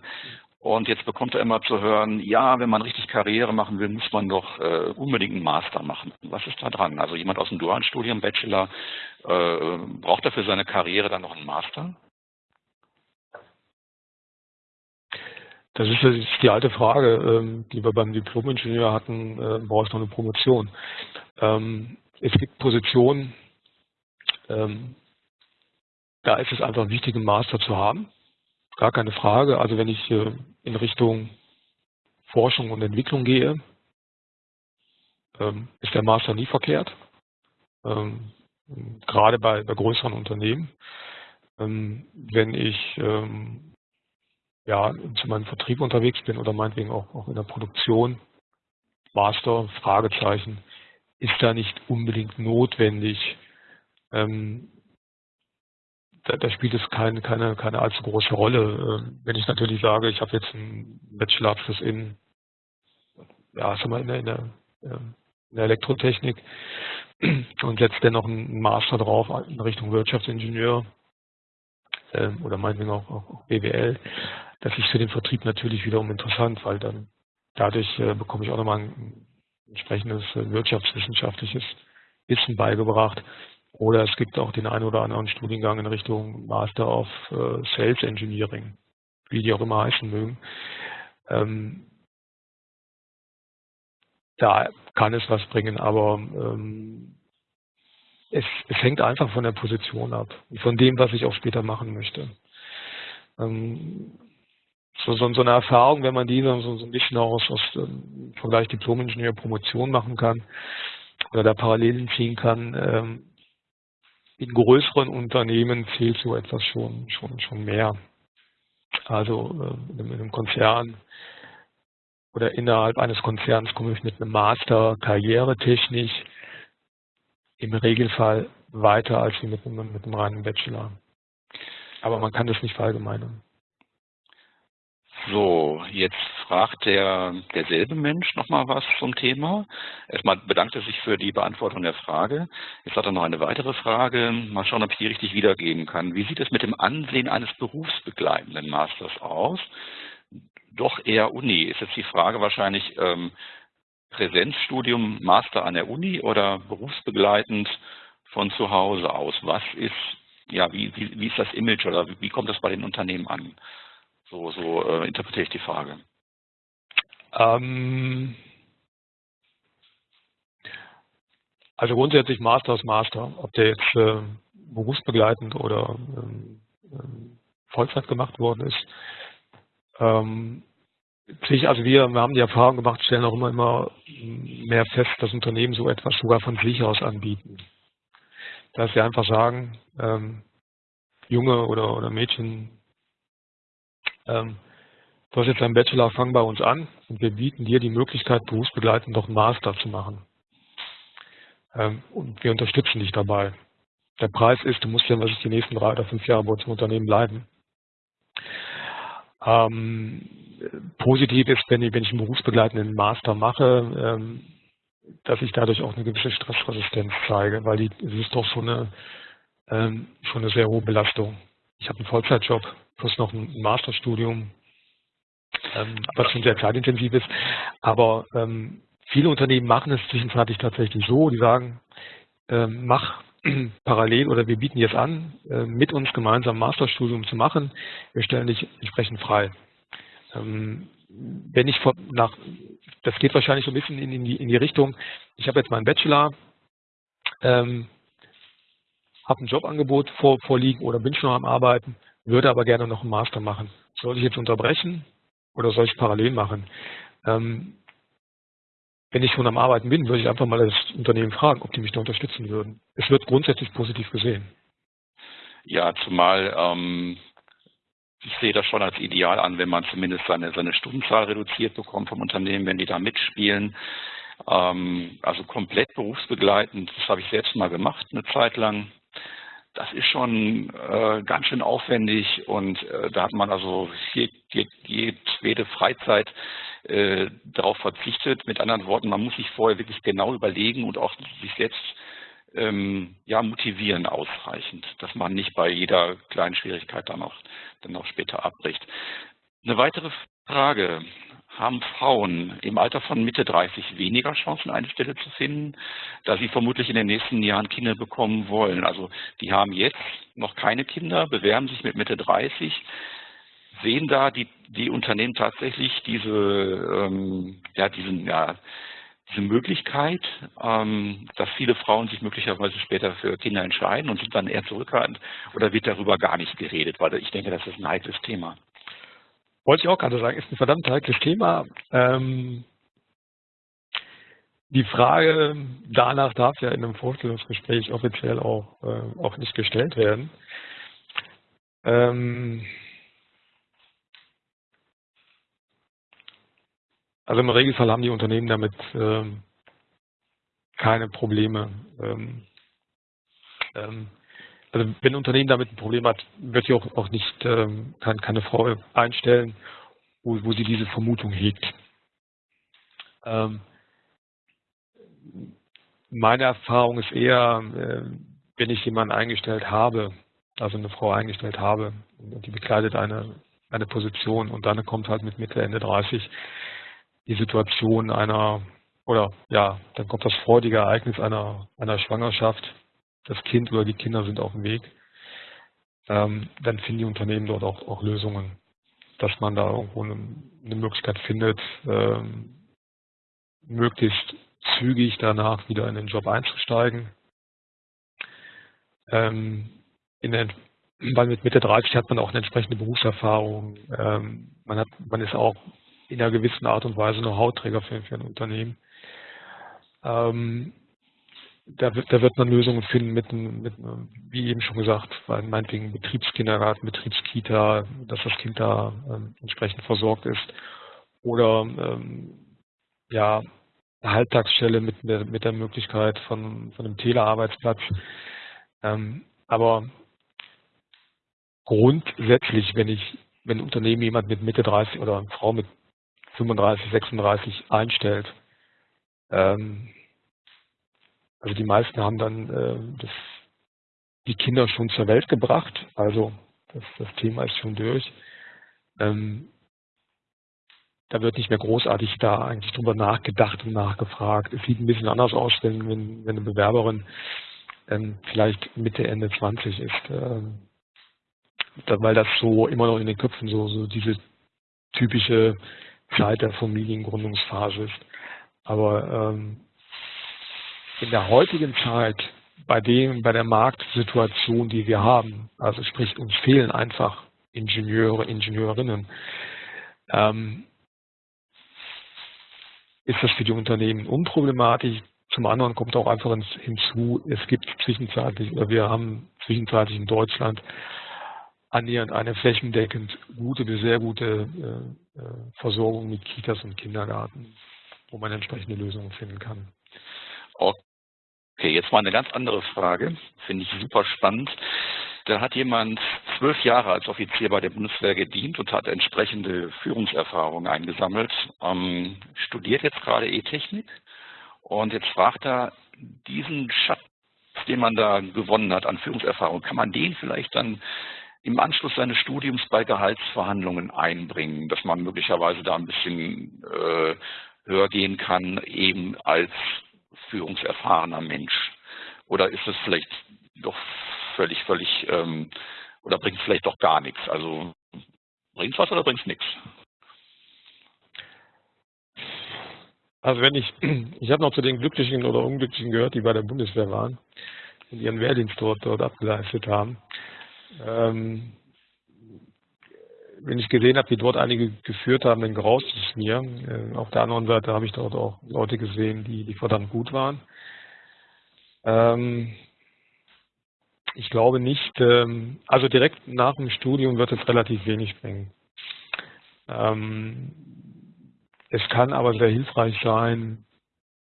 und jetzt bekommt er immer zu hören, ja, wenn man richtig Karriere machen will, muss man doch äh, unbedingt einen Master machen. Was ist da dran? Also jemand aus dem dualen Studium, Bachelor, äh, braucht er für seine Karriere dann noch einen Master? Das ist, die alte Frage, ähm, die wir beim Diplom-Ingenieur hatten, äh, brauchst du noch eine Promotion? Ähm, es gibt Positionen, ähm, da ist es einfach wichtig, einen Master zu haben. Gar keine Frage. Also wenn ich äh, in Richtung Forschung und Entwicklung gehe, ist der Master nie verkehrt. Gerade bei, größeren Unternehmen. Wenn ich ja, zu meinem Vertrieb unterwegs bin oder meinetwegen auch, auch in der Produktion, Master, Fragezeichen, ist da nicht unbedingt notwendig. Ähm, da, da, spielt es keine, keine, keine allzu große Rolle. Ähm, wenn ich natürlich sage, ich habe jetzt einen Bachelorabschluss in, ja, sagen wir, in der, in der, ähm, in der Elektrotechnik und setze dann noch einen Master drauf in Richtung Wirtschaftsingenieur ähm, oder meinetwegen auch, auch BWL, das ist für den Vertrieb natürlich wiederum interessant, weil dann dadurch äh, bekomme ich auch nochmal ein entsprechendes äh, wirtschaftswissenschaftliches Wissen beigebracht. Oder es gibt auch den einen oder anderen Studiengang in Richtung Master of äh, Sales Engineering, wie die auch immer heißen mögen. Ähm, da kann es was bringen, aber ähm, es, es hängt einfach von der Position ab von dem, was ich auch später machen möchte. Ähm, so, so, so eine Erfahrung, wenn man die so, so ein bisschen aus, aus ähm, Vergleich Diplom-Ingenieur Promotion machen kann oder da Parallelen ziehen kann, ähm, in größeren Unternehmen zählt so etwas schon, schon, schon mehr. Also äh, in einem Konzern oder innerhalb eines Konzerns komme ich mit einem Master karrieretechnisch im Regelfall weiter als mit einem, mit einem reinen Bachelor. Aber man kann das nicht verallgemeinern. So, jetzt fragt der derselbe Mensch nochmal was zum Thema. Erstmal bedankt er sich für die Beantwortung der Frage. Jetzt hat er noch eine weitere Frage. Mal schauen, ob ich die richtig wiedergeben kann. Wie sieht es mit dem Ansehen eines berufsbegleitenden Masters aus? Doch eher Uni. Ist jetzt die Frage wahrscheinlich ähm, Präsenzstudium, Master an der Uni oder berufsbegleitend von zu Hause aus? Was ist, ja, wie, wie, wie ist das Image oder wie, wie kommt das bei den Unternehmen an? So, so äh, interpretiere ich die Frage. Ähm, also grundsätzlich Master ist Master. Ob der jetzt äh, berufsbegleitend oder ähm, ähm Vollzeit gemacht worden ist. Ähm, also wir, wir haben die Erfahrung gemacht, stellen auch immer, immer mehr fest, dass Unternehmen so etwas sogar von sich aus anbieten. Dass sie einfach sagen, ähm, Junge oder, oder Mädchen, ähm, du hast jetzt einen Bachelor, fang bei uns an und wir bieten dir die Möglichkeit, berufsbegleitend noch einen Master zu machen. Ähm, und wir unterstützen dich dabei. Der Preis ist, du musst ja die nächsten drei oder fünf Jahre bei uns im Unternehmen bleiben. Ähm, positiv ist, wenn ich, wenn ich einen berufsbegleitenden Master mache, ähm, dass ich dadurch auch eine gewisse Stressresistenz zeige, weil die, es ist doch schon eine, ähm, schon eine sehr hohe Belastung. Ich habe einen Vollzeitjob plus noch ein Masterstudium, ähm, was schon sehr zeitintensiv ist. Aber ähm, viele Unternehmen machen es zwischenzeitlich tatsächlich so, die sagen, ähm, mach (clears throat) parallel oder wir bieten jetzt an, äh, mit uns gemeinsam Masterstudium zu machen. Wir stellen dich entsprechend frei. Ähm, wenn ich nach das geht wahrscheinlich so ein bisschen in, in, die, in die Richtung, ich habe jetzt meinen Bachelor, ähm, habe ein Jobangebot vor, vorliegen oder bin schon am Arbeiten, würde aber gerne noch einen Master machen. Soll ich jetzt unterbrechen oder soll ich parallel machen? Ähm, wenn ich schon am Arbeiten bin, würde ich einfach mal das Unternehmen fragen, ob die mich da unterstützen würden. Es wird grundsätzlich positiv gesehen. Ja, zumal ähm, ich sehe das schon als ideal an, wenn man zumindest seine, seine Stundenzahl reduziert bekommt vom Unternehmen, wenn die da mitspielen. Ähm, also komplett berufsbegleitend, das habe ich selbst mal gemacht, eine Zeit lang. Das ist schon äh, ganz schön aufwendig und äh, da hat man also hier, jede Freizeit äh, darauf verzichtet. Mit anderen Worten, man muss sich vorher wirklich genau überlegen und auch sich selbst ähm, ja, motivieren ausreichend, dass man nicht bei jeder kleinen Schwierigkeit dann auch, dann auch später abbricht. Eine weitere Frage. Haben Frauen im Alter von Mitte 30 weniger Chancen, eine Stelle zu finden, da sie vermutlich in den nächsten Jahren Kinder bekommen wollen? Also die haben jetzt noch keine Kinder, bewerben sich mit Mitte 30. Sehen da die, die Unternehmen tatsächlich diese, ähm, ja, diesen, ja, diese Möglichkeit, ähm, dass viele Frauen sich möglicherweise später für Kinder entscheiden und sind dann eher zurückhaltend oder wird darüber gar nicht geredet, weil ich denke, das ist ein heikles Thema. Wollte ich auch gerade sagen, ist ein verdammt heikles Thema. Ähm, die Frage danach darf ja in einem Vorstellungsgespräch offiziell auch, äh, auch nicht gestellt werden. Ähm, Also im Regelfall haben die Unternehmen damit ähm, keine Probleme. Ähm, ähm, also wenn ein Unternehmen damit ein Problem hat, wird sie auch, auch nicht ähm, kann keine Frau einstellen, wo, wo sie diese Vermutung hegt. Ähm, meine Erfahrung ist eher, äh, wenn ich jemanden eingestellt habe, also eine Frau eingestellt habe, die bekleidet eine, eine Position und dann kommt halt mit Mitte, Ende 30, die Situation einer, oder ja, dann kommt das freudige Ereignis einer, einer Schwangerschaft, das Kind oder die Kinder sind auf dem Weg, ähm, dann finden die Unternehmen dort auch, auch Lösungen, dass man da irgendwo eine, eine Möglichkeit findet, ähm, möglichst zügig danach wieder in den Job einzusteigen. Ähm, in der, weil mit Mitte 30 hat man auch eine entsprechende Berufserfahrung. Ähm, man, hat, man ist auch in einer gewissen Art und Weise eine Hautträger für, für ein Unternehmen. Ähm, da, wird, da wird man Lösungen finden mit, mit, wie eben schon gesagt, meinetwegen Betriebskindergarten, Betriebskita, dass das Kind da ähm, entsprechend versorgt ist. Oder ähm, ja, eine Halbtagsstelle mit, mit der Möglichkeit von, von einem Telearbeitsplatz. Ähm, aber grundsätzlich, wenn ich, wenn ein Unternehmen jemand mit Mitte 30 oder eine Frau mit 35, 36 einstellt. Ähm, also die meisten haben dann äh, das, die Kinder schon zur Welt gebracht, also das, das Thema ist schon durch. Ähm, da wird nicht mehr großartig da eigentlich drüber nachgedacht und nachgefragt. Es sieht ein bisschen anders aus, wenn, wenn, eine Bewerberin ähm, vielleicht Mitte, Ende 20 ist, ähm, weil das so immer noch in den Köpfen so, so diese typische Zeit der Familiengründungsphase ist. Aber ähm, in der heutigen Zeit, bei dem, bei der Marktsituation, die wir haben, also sprich, uns fehlen einfach Ingenieure, Ingenieurinnen, ähm, ist das für die Unternehmen unproblematisch. Zum anderen kommt auch einfach hinzu, es gibt zwischenzeitlich, oder wir haben zwischenzeitlich in Deutschland annähernd eine flächendeckend gute bis sehr gute äh, äh, Versorgung mit Kitas und Kindergarten, wo man entsprechende Lösungen finden kann. Okay, jetzt mal eine ganz andere Frage, finde ich super spannend. Da hat jemand zwölf Jahre als Offizier bei der Bundeswehr gedient und hat entsprechende Führungserfahrungen eingesammelt, ähm, studiert jetzt gerade E-Technik und jetzt fragt er, diesen Schatz, den man da gewonnen hat an Führungserfahrung, kann man den vielleicht dann im Anschluss seines Studiums bei Gehaltsverhandlungen einbringen, dass man möglicherweise da ein bisschen äh, höher gehen kann, eben als führungserfahrener Mensch? Oder ist es vielleicht doch völlig, völlig, ähm, oder bringt es vielleicht doch gar nichts? Also bringt es was oder bringt es nichts? Also wenn ich, ich habe noch zu den Glücklichen oder Unglücklichen gehört, die bei der Bundeswehr waren und ihren Wehrdienst dort, dort abgeleistet haben. Ähm, wenn ich gesehen habe, wie dort einige geführt haben, dann graust es mir. Äh, auf der anderen Seite habe ich dort auch Leute gesehen, die, die verdammt gut waren. Ähm, ich glaube nicht, ähm, also direkt nach dem Studium wird es relativ wenig bringen. Ähm, es kann aber sehr hilfreich sein,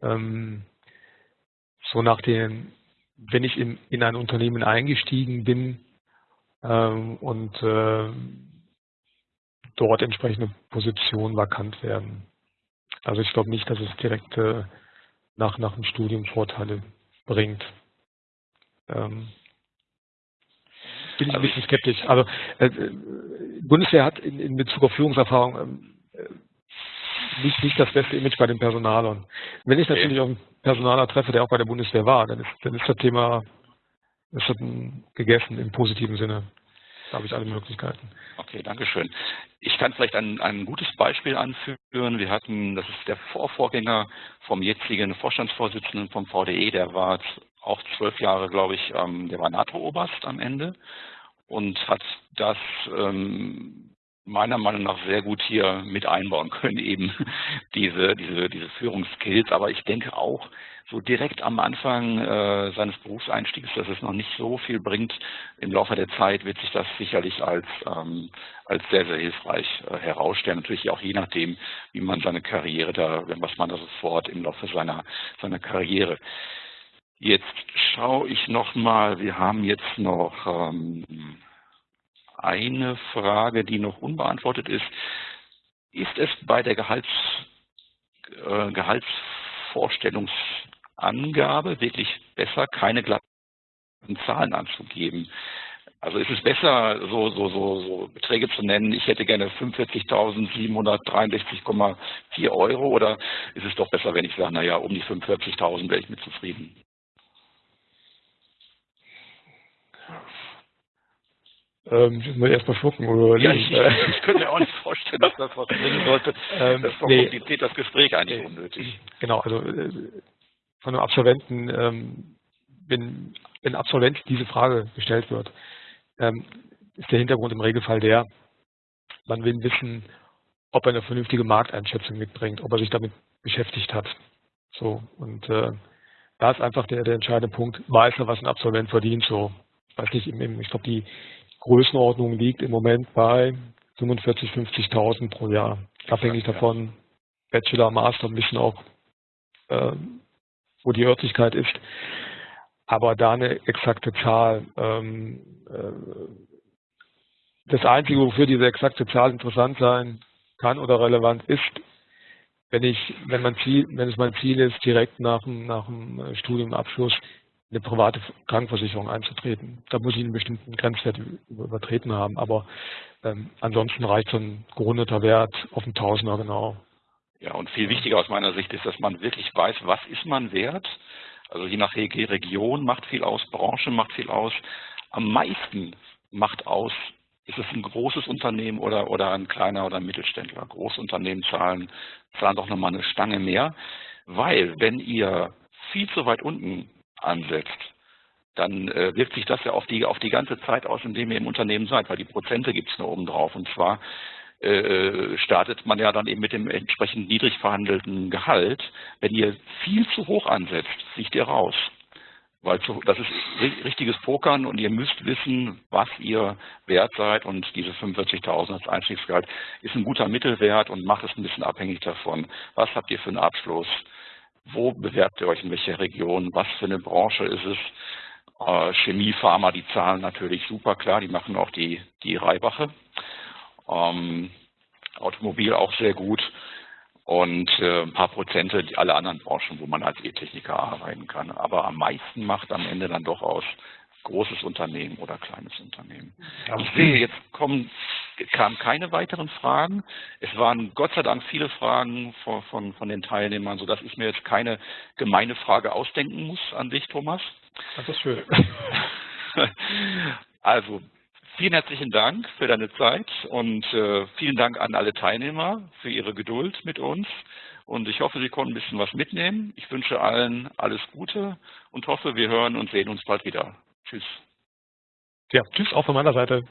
ähm, so nach den, wenn ich in, in ein Unternehmen eingestiegen bin und äh, dort entsprechende Positionen vakant werden. Also ich glaube nicht, dass es direkt äh, nach, nach dem Studium Vorteile bringt. Ähm, bin ich ein bisschen skeptisch. Also äh, Bundeswehr hat in, in Bezug auf Führungserfahrung ähm, äh, nicht, nicht das beste Image bei den Personalern. Wenn ich natürlich auf einen Personaler treffe, der auch bei der Bundeswehr war, dann ist, dann ist das Thema ist das gegessen im positiven Sinne. Da habe ich alle Möglichkeiten. Okay, danke schön. Ich kann vielleicht ein, ein gutes Beispiel anführen. Wir hatten, das ist der Vorvorgänger vom jetzigen Vorstandsvorsitzenden vom VDE, der war auch zwölf Jahre, glaube ich, ähm, der war NATO-Oberst am Ende und hat das ähm, meiner Meinung nach sehr gut hier mit einbauen können, (laughs) eben diese, diese, diese Führungsskills. Aber ich denke auch, so direkt am Anfang äh, seines Berufseinstiegs, dass es noch nicht so viel bringt. Im Laufe der Zeit wird sich das sicherlich als, ähm, als sehr, sehr hilfreich äh, herausstellen. Natürlich auch je nachdem, wie man seine Karriere da, was man da sofort im Laufe seiner, seiner Karriere Jetzt schaue ich nochmal, wir haben jetzt noch ähm, eine Frage, die noch unbeantwortet ist. Ist es bei der Gehalts, äh, Gehaltsvorstellungsangabe wirklich besser, keine glatten Zahlen anzugeben? Also ist es besser, so, so, so, so Beträge zu nennen, ich hätte gerne 45.763,4 Euro oder ist es doch besser, wenn ich sage, naja, um die 45.000 wäre ich mit zufrieden? Ähm, ich muss erstmal schlucken oder ja, ich, ich, könnte mir auch nicht vorstellen, dass das was bringen sollte. Ähm, das verkompliziert nee. das Gespräch eigentlich nee. unnötig. Genau, also äh, von einem Absolventen, ähm, wenn, wenn Absolvent diese Frage gestellt wird, ähm, ist der Hintergrund im Regelfall der, man will wissen, ob er eine vernünftige Markteinschätzung mitbringt, ob er sich damit beschäftigt hat. So, und äh, da ist einfach der, der entscheidende Punkt, weiß er, was ein Absolvent verdient, so. Weiß nicht, ich glaube, die, Größenordnung liegt im Moment bei 45.000, 50.000 pro Jahr. Abhängig davon, Bachelor, Master, ein bisschen auch, äh, wo die Örtlichkeit ist. Aber da eine exakte Zahl. Ähm, äh, das Einzige, wofür diese exakte Zahl interessant sein kann oder relevant ist, wenn ich, wenn mein Ziel, wenn es mein Ziel ist, direkt nach dem, nach dem Studiumabschluss eine private Krankenversicherung einzutreten. Da muss ich einen bestimmten Grenzwert übertreten haben, aber ähm, ansonsten reicht so ein gerundeter Wert auf einen Tausender genau. Ja, und viel wichtiger aus meiner Sicht ist, dass man wirklich weiß, was ist man wert. Also je nach Region macht viel aus, Branche macht viel aus. Am meisten macht aus, ist es ein großes Unternehmen oder, oder ein kleiner oder ein Mittelständler. Großunternehmen zahlen, zahlen doch nochmal eine Stange mehr, weil wenn ihr viel zu weit unten ansetzt, dann äh, wirkt sich das ja auf die, auf die ganze Zeit aus, in dem ihr im Unternehmen seid, weil die Prozente gibt es nur oben drauf. Und zwar äh, startet man ja dann eben mit dem entsprechend niedrig verhandelten Gehalt. Wenn ihr viel zu hoch ansetzt, fliegt ihr raus. Weil das ist richtiges Pokern und ihr müsst wissen, was ihr wert seid und diese 45.000 als Einstiegsgehalt ist ein guter Mittelwert und macht es ein bisschen abhängig davon. Was habt ihr für einen Abschluss? Wo bewerbt ihr euch in welcher Region? Was für eine Branche ist es? Äh, Chemie, Pharma, die zahlen natürlich super, klar, die machen auch die, die Reibache. Ähm, Automobil auch sehr gut und äh, ein paar Prozente alle anderen Branchen, wo man als E-Techniker arbeiten kann. Aber am meisten macht am Ende dann doch aus, großes Unternehmen oder kleines Unternehmen. Ich sehe, jetzt kommen, kamen keine weiteren Fragen. Es waren Gott sei Dank viele Fragen von, von, von den Teilnehmern, sodass ich mir jetzt keine gemeine Frage ausdenken muss an dich, Thomas. Das ist schön. (laughs) Also, vielen herzlichen Dank für deine Zeit und äh, vielen Dank an alle Teilnehmer für ihre Geduld mit uns. Und ich hoffe, Sie konnten ein bisschen was mitnehmen. Ich wünsche allen alles Gute und hoffe, wir hören und sehen uns bald wieder. Tschüss. Ja, tschüss auch von meiner Seite.